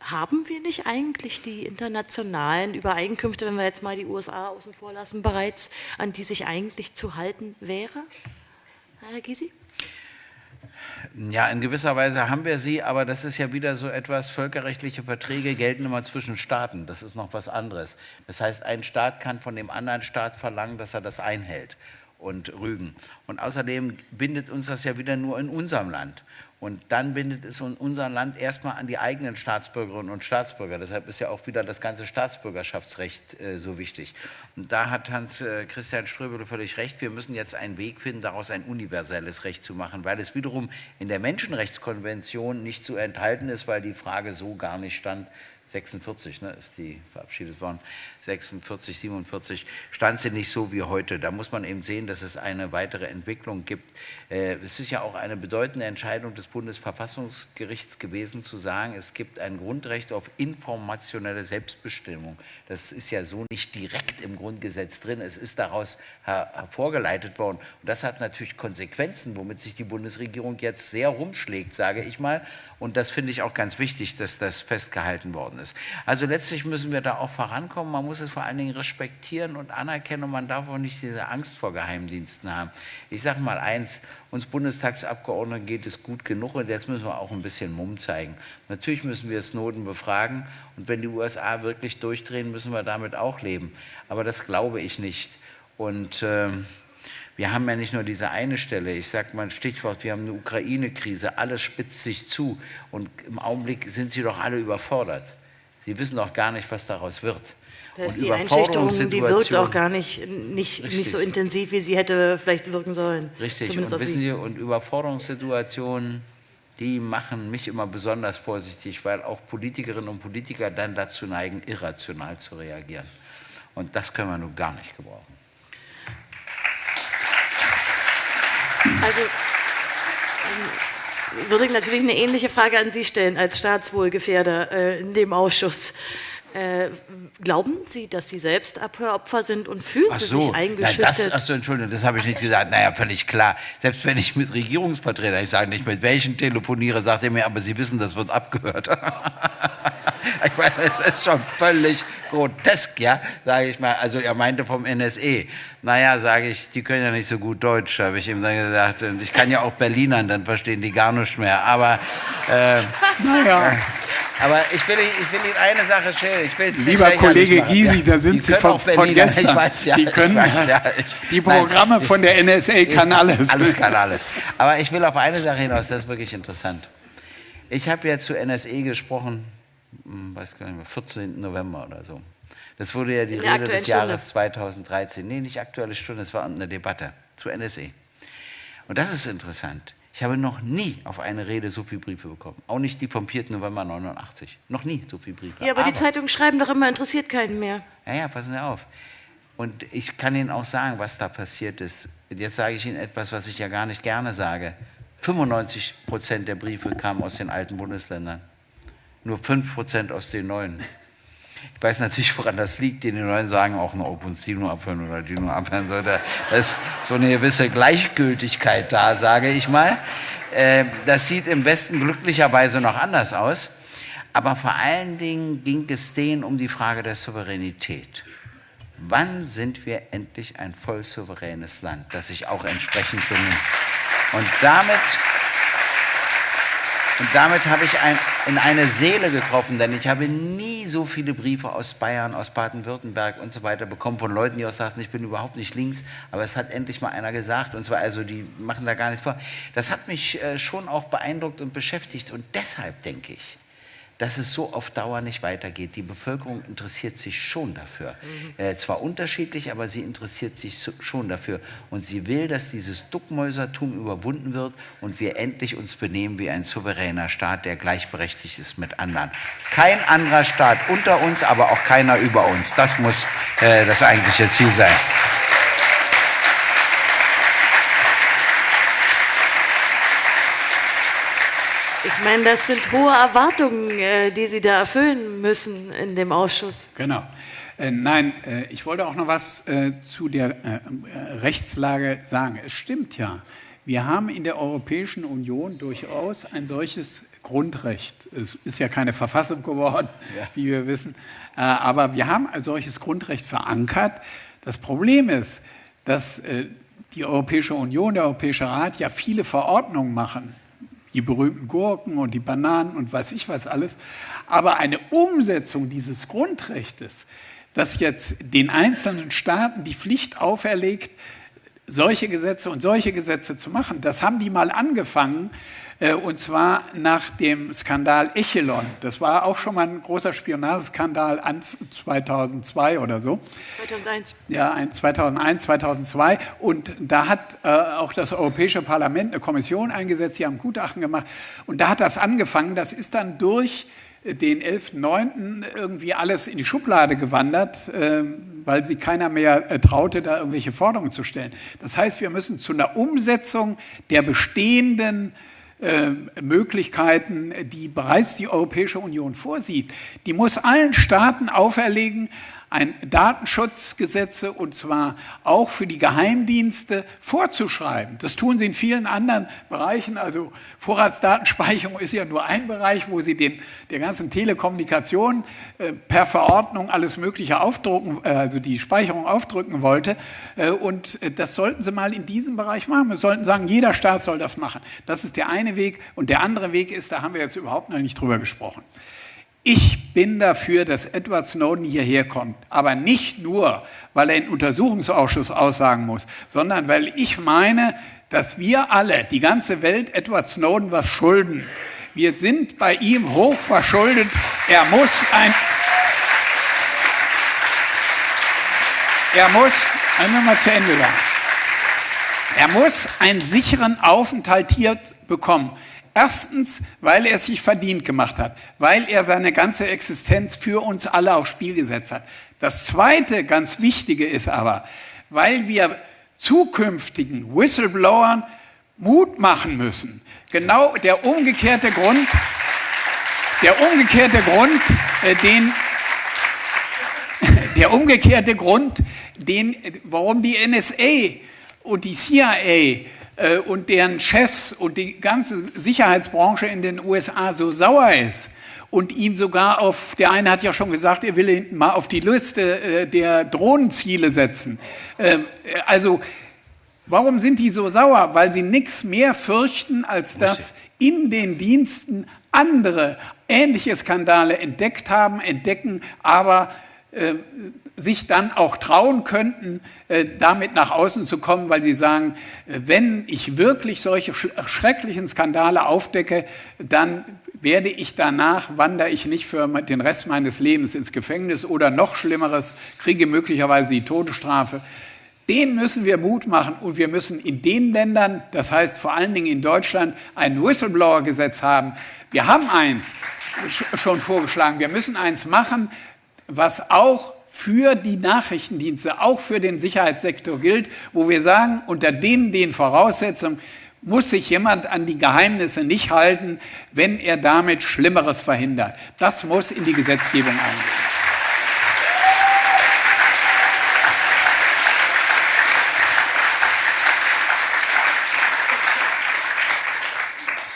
Haben wir nicht eigentlich die internationalen Übereinkünfte, wenn wir jetzt mal die USA außen vor lassen, bereits, an die sich eigentlich zu halten wäre? Herr Gysi? Ja, in gewisser Weise haben wir sie, aber das ist ja wieder so etwas, völkerrechtliche Verträge gelten immer zwischen Staaten. Das ist noch was anderes. Das heißt, ein Staat kann von dem anderen Staat verlangen, dass er das einhält und rügen. Und außerdem bindet uns das ja wieder nur in unserem Land. Und dann bindet es unser Land erstmal an die eigenen Staatsbürgerinnen und Staatsbürger. Deshalb ist ja auch wieder das ganze Staatsbürgerschaftsrecht äh, so wichtig. Und da hat Hans-Christian äh, Ströbele völlig recht. Wir müssen jetzt einen Weg finden, daraus ein universelles Recht zu machen, weil es wiederum in der Menschenrechtskonvention nicht zu enthalten ist, weil die Frage so gar nicht stand, 46 ne, ist die verabschiedet worden, 46, 47, stand sie nicht so wie heute. Da muss man eben sehen, dass es eine weitere Entwicklung gibt. Äh, es ist ja auch eine bedeutende Entscheidung des Bundesverfassungsgerichts gewesen, zu sagen, es gibt ein Grundrecht auf informationelle Selbstbestimmung. Das ist ja so nicht direkt im Grundgesetz drin. Es ist daraus hervorgeleitet worden. Und das hat natürlich Konsequenzen, womit sich die Bundesregierung jetzt sehr rumschlägt, sage ich mal. Und das finde ich auch ganz wichtig, dass das festgehalten worden ist. Also letztlich müssen wir da auch vorankommen. Man muss es vor allen Dingen respektieren und anerkennen und man darf auch nicht diese Angst vor Geheimdiensten haben. Ich sage mal eins, uns Bundestagsabgeordneten geht es gut genug und jetzt müssen wir auch ein bisschen Mumm zeigen. Natürlich müssen wir Snowden befragen und wenn die USA wirklich durchdrehen, müssen wir damit auch leben. Aber das glaube ich nicht. Und äh, wir haben ja nicht nur diese eine Stelle, ich sage mal ein Stichwort, wir haben eine Ukraine-Krise, alles spitzt sich zu und im Augenblick sind sie doch alle überfordert. Sie wissen doch gar nicht, was daraus wird. Ist die Einschüchterung, die wirkt auch gar nicht, nicht, nicht so intensiv, wie sie hätte vielleicht wirken sollen. Richtig, Zumindest und wissen Sie, und Überforderungssituationen, die machen mich immer besonders vorsichtig, weil auch Politikerinnen und Politiker dann dazu neigen, irrational zu reagieren. Und das können wir nun gar nicht gebrauchen. Also ähm, würde ich natürlich eine ähnliche Frage an Sie stellen als Staatswohlgefährder äh, in dem Ausschuss. Äh, glauben Sie, dass Sie selbst Abhöropfer sind und fühlen so, Sie sich eingeschüchtert? Achso, Entschuldigung, das habe ich nicht gesagt. Naja, völlig klar. Selbst wenn ich mit Regierungsvertretern, ich sage nicht, mit welchen telefoniere, sagt er mir, aber Sie wissen, das wird abgehört. ich meine, es ist schon völlig grotesk, ja, sage ich mal. Also er meinte vom NSE. Naja, sage ich, die können ja nicht so gut Deutsch, habe ich ihm dann gesagt. Und ich kann ja auch Berlinern, dann verstehen die gar nichts mehr. Aber, äh, naja. Aber ich will, ich will Ihnen eine Sache stellen. Ich will Lieber Kollege Gysi, da sind Sie von, von gestern. Ich weiß, ja, die können weiß, ja, ich, die Programme nein, von der NSA kann alles. Alles kann alles. Aber ich will auf eine Sache hinaus, das ist wirklich interessant. Ich habe ja zu NSE gesprochen, hm, weiß gar nicht mehr, 14. November oder so. Das wurde ja die Rede des Jahres 2013. Nee, nicht Aktuelle Stunde, es war eine Debatte zu NSE. Und das ist interessant. Ich habe noch nie auf eine Rede so viele Briefe bekommen. Auch nicht die vom 4. November 89. Noch nie so viele Briefe. Ja, aber, aber die Zeitungen schreiben doch immer, interessiert keinen mehr. Ja, ja, passen Sie auf. Und ich kann Ihnen auch sagen, was da passiert ist. Jetzt sage ich Ihnen etwas, was ich ja gar nicht gerne sage. 95 Prozent der Briefe kamen aus den alten Bundesländern. Nur 5 Prozent aus den neuen. Ich weiß natürlich, woran das liegt. Die Neuen sagen auch nur, ob uns die nur abhören oder die nur abhören sollte. Da ist so eine gewisse Gleichgültigkeit da, sage ich mal. Äh, das sieht im Westen glücklicherweise noch anders aus. Aber vor allen Dingen ging es denen um die Frage der Souveränität. Wann sind wir endlich ein voll souveränes Land, das sich auch entsprechend benimmt? Und damit und damit habe ich ein, in eine Seele getroffen, denn ich habe nie so viele Briefe aus Bayern, aus Baden-Württemberg und so weiter bekommen von Leuten, die auch sagten, ich bin überhaupt nicht links, aber es hat endlich mal einer gesagt, und zwar also, die machen da gar nichts vor. Das hat mich äh, schon auch beeindruckt und beschäftigt und deshalb denke ich, dass es so auf Dauer nicht weitergeht. Die Bevölkerung interessiert sich schon dafür. Mhm. Äh, zwar unterschiedlich, aber sie interessiert sich so, schon dafür. Und sie will, dass dieses Duckmäusertum überwunden wird und wir endlich uns benehmen wie ein souveräner Staat, der gleichberechtigt ist mit anderen. Kein anderer Staat unter uns, aber auch keiner über uns. Das muss äh, das eigentliche Ziel sein. Ich meine, das sind hohe Erwartungen, äh, die Sie da erfüllen müssen in dem Ausschuss. Genau. Äh, nein, äh, ich wollte auch noch was zu der Rechtslage sagen. Es stimmt ja, wir haben in der Europäischen Union durchaus ein solches Grundrecht. Es ist ja keine Verfassung geworden, ja. wie wir wissen, aber wir haben ein solches Grundrecht verankert. Das Problem ist, dass die Europäische Union, der Europäische Rat ja viele Verordnungen machen die berühmten Gurken und die Bananen und weiß ich was alles. Aber eine Umsetzung dieses Grundrechtes, das jetzt den einzelnen Staaten die Pflicht auferlegt, solche Gesetze und solche Gesetze zu machen, das haben die mal angefangen äh, und zwar nach dem Skandal Echelon. Das war auch schon mal ein großer Spionageskandal an 2002 oder so. 2001. Ja, 2001, 2002. Und da hat äh, auch das Europäische Parlament eine Kommission eingesetzt, die haben Gutachten gemacht. Und da hat das angefangen. Das ist dann durch den 11.9. irgendwie alles in die Schublade gewandert, äh, weil sich keiner mehr äh, traute, da irgendwelche Forderungen zu stellen. Das heißt, wir müssen zu einer Umsetzung der bestehenden äh, Möglichkeiten, die bereits die Europäische Union vorsieht, die muss allen Staaten auferlegen, ein Datenschutzgesetze und zwar auch für die Geheimdienste vorzuschreiben. Das tun sie in vielen anderen Bereichen. Also Vorratsdatenspeicherung ist ja nur ein Bereich, wo sie den, der ganzen Telekommunikation äh, per Verordnung alles Mögliche aufdrucken, äh, also die Speicherung aufdrücken wollte. Äh, und äh, das sollten sie mal in diesem Bereich machen. Wir sollten sagen, jeder Staat soll das machen. Das ist der eine Weg. Und der andere Weg ist, da haben wir jetzt überhaupt noch nicht drüber gesprochen. Ich bin dafür, dass Edward Snowden hierher kommt, aber nicht nur, weil er in Untersuchungsausschuss aussagen muss, sondern weil ich meine, dass wir alle, die ganze Welt, Edward Snowden was schulden. Wir sind bei ihm hoch verschuldet. Er muss ein, er muss, einmal mal zu Ende sagen, er muss einen sicheren Aufenthalt hier bekommen. Erstens, weil er es sich verdient gemacht hat, weil er seine ganze Existenz für uns alle aufs Spiel gesetzt hat. Das Zweite, ganz Wichtige ist aber, weil wir zukünftigen Whistleblowern Mut machen müssen. Genau der umgekehrte Grund, der umgekehrte Grund, äh, den, der umgekehrte Grund, den, warum die NSA und die CIA und deren Chefs und die ganze Sicherheitsbranche in den USA so sauer ist und ihn sogar auf, der eine hat ja schon gesagt, er will ihn mal auf die Liste äh, der Drohnenziele setzen. Ähm, also, warum sind die so sauer? Weil sie nichts mehr fürchten, als dass in den Diensten andere ähnliche Skandale entdeckt haben, entdecken, aber äh, sich dann auch trauen könnten, äh, damit nach außen zu kommen, weil sie sagen, äh, wenn ich wirklich solche schrecklichen Skandale aufdecke, dann werde ich danach, wandere ich nicht für den Rest meines Lebens ins Gefängnis oder noch Schlimmeres, kriege möglicherweise die Todesstrafe. Den müssen wir Mut machen und wir müssen in den Ländern, das heißt vor allen Dingen in Deutschland, ein Whistleblower-Gesetz haben. Wir haben eins schon vorgeschlagen. Wir müssen eins machen, was auch für die Nachrichtendienste, auch für den Sicherheitssektor gilt, wo wir sagen, unter denen den Voraussetzungen muss sich jemand an die Geheimnisse nicht halten, wenn er damit Schlimmeres verhindert. Das muss in die Gesetzgebung eingehen.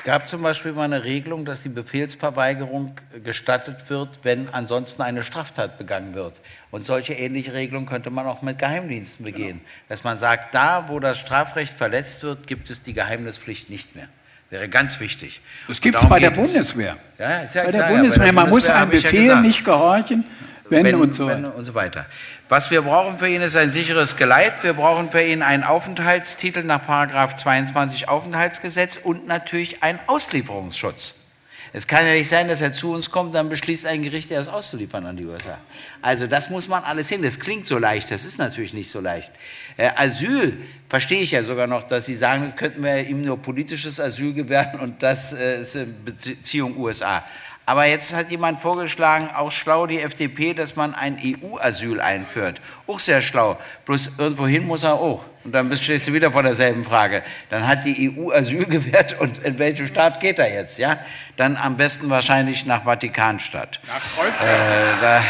Gab zum Beispiel mal eine Regelung, dass die Befehlsverweigerung gestattet wird, wenn ansonsten eine Straftat begangen wird. Und solche ähnliche Regelungen könnte man auch mit Geheimdiensten begehen. Genau. Dass man sagt, da, wo das Strafrecht verletzt wird, gibt es die Geheimnispflicht nicht mehr. Wäre ganz wichtig. Das gibt es bei der Bundeswehr. Ja, ja bei, klar, der Bundeswehr. Ja, bei der Bundeswehr. Man muss einem Befehl nicht gehorchen, wenn, wenn, und so wenn und so weiter. Was wir brauchen für ihn ist ein sicheres Geleit. Wir brauchen für ihn einen Aufenthaltstitel nach 22 Aufenthaltsgesetz und natürlich einen Auslieferungsschutz. Es kann ja nicht sein, dass er zu uns kommt, dann beschließt ein Gericht, er ist auszuliefern an die USA. Also das muss man alles hin. Das klingt so leicht, das ist natürlich nicht so leicht. Äh, Asyl verstehe ich ja sogar noch, dass Sie sagen, könnten wir ihm nur politisches Asyl gewähren und das äh, ist Beziehung USA. Aber jetzt hat jemand vorgeschlagen, auch schlau die FDP, dass man ein EU-Asyl einführt. Auch sehr schlau. Bloß irgendwohin muss er auch. Und dann stehst du wieder vor derselben Frage. Dann hat die EU Asyl gewährt und in welchen Staat geht er jetzt? Ja? Dann am besten wahrscheinlich nach Vatikanstadt. Nach Kreuzberg. Äh, da,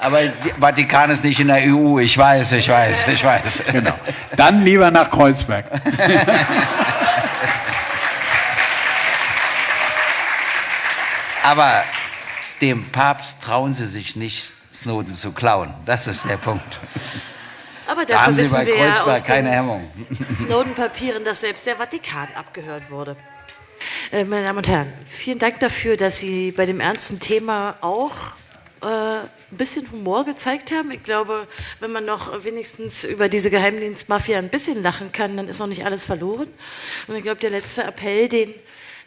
aber Vatikan ist nicht in der EU. Ich weiß, ich weiß, ich weiß. Genau. Dann lieber nach Kreuzberg. Aber dem Papst trauen sie sich nicht, Snowden zu klauen. Das ist der Punkt. Aber da haben Sie bei Kreuzberg ja keine Hemmung. Snowden-Papieren, dass selbst der Vatikan abgehört wurde. Äh, meine Damen und Herren, vielen Dank dafür, dass Sie bei dem ernsten Thema auch äh, ein bisschen Humor gezeigt haben. Ich glaube, wenn man noch wenigstens über diese Geheimdienstmafia ein bisschen lachen kann, dann ist noch nicht alles verloren. Und ich glaube, der letzte Appell, den,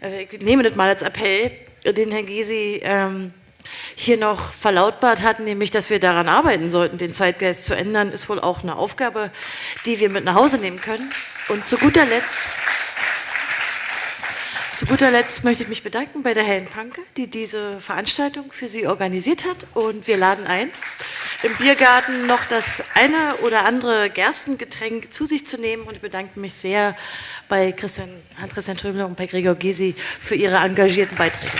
äh, ich nehme das mal als Appell, den Herr Gysi ähm, hier noch verlautbart hat, nämlich, dass wir daran arbeiten sollten, den Zeitgeist zu ändern, ist wohl auch eine Aufgabe, die wir mit nach Hause nehmen können. Und zu guter Letzt, zu guter Letzt möchte ich mich bedanken bei der Helen Panke, die diese Veranstaltung für Sie organisiert hat. Und wir laden ein, im Biergarten noch das eine oder andere Gerstengetränk zu sich zu nehmen. Und ich bedanke mich sehr bei Christian, Hans-Christian Tröbler und bei Gregor Gysi für ihre engagierten Beiträge.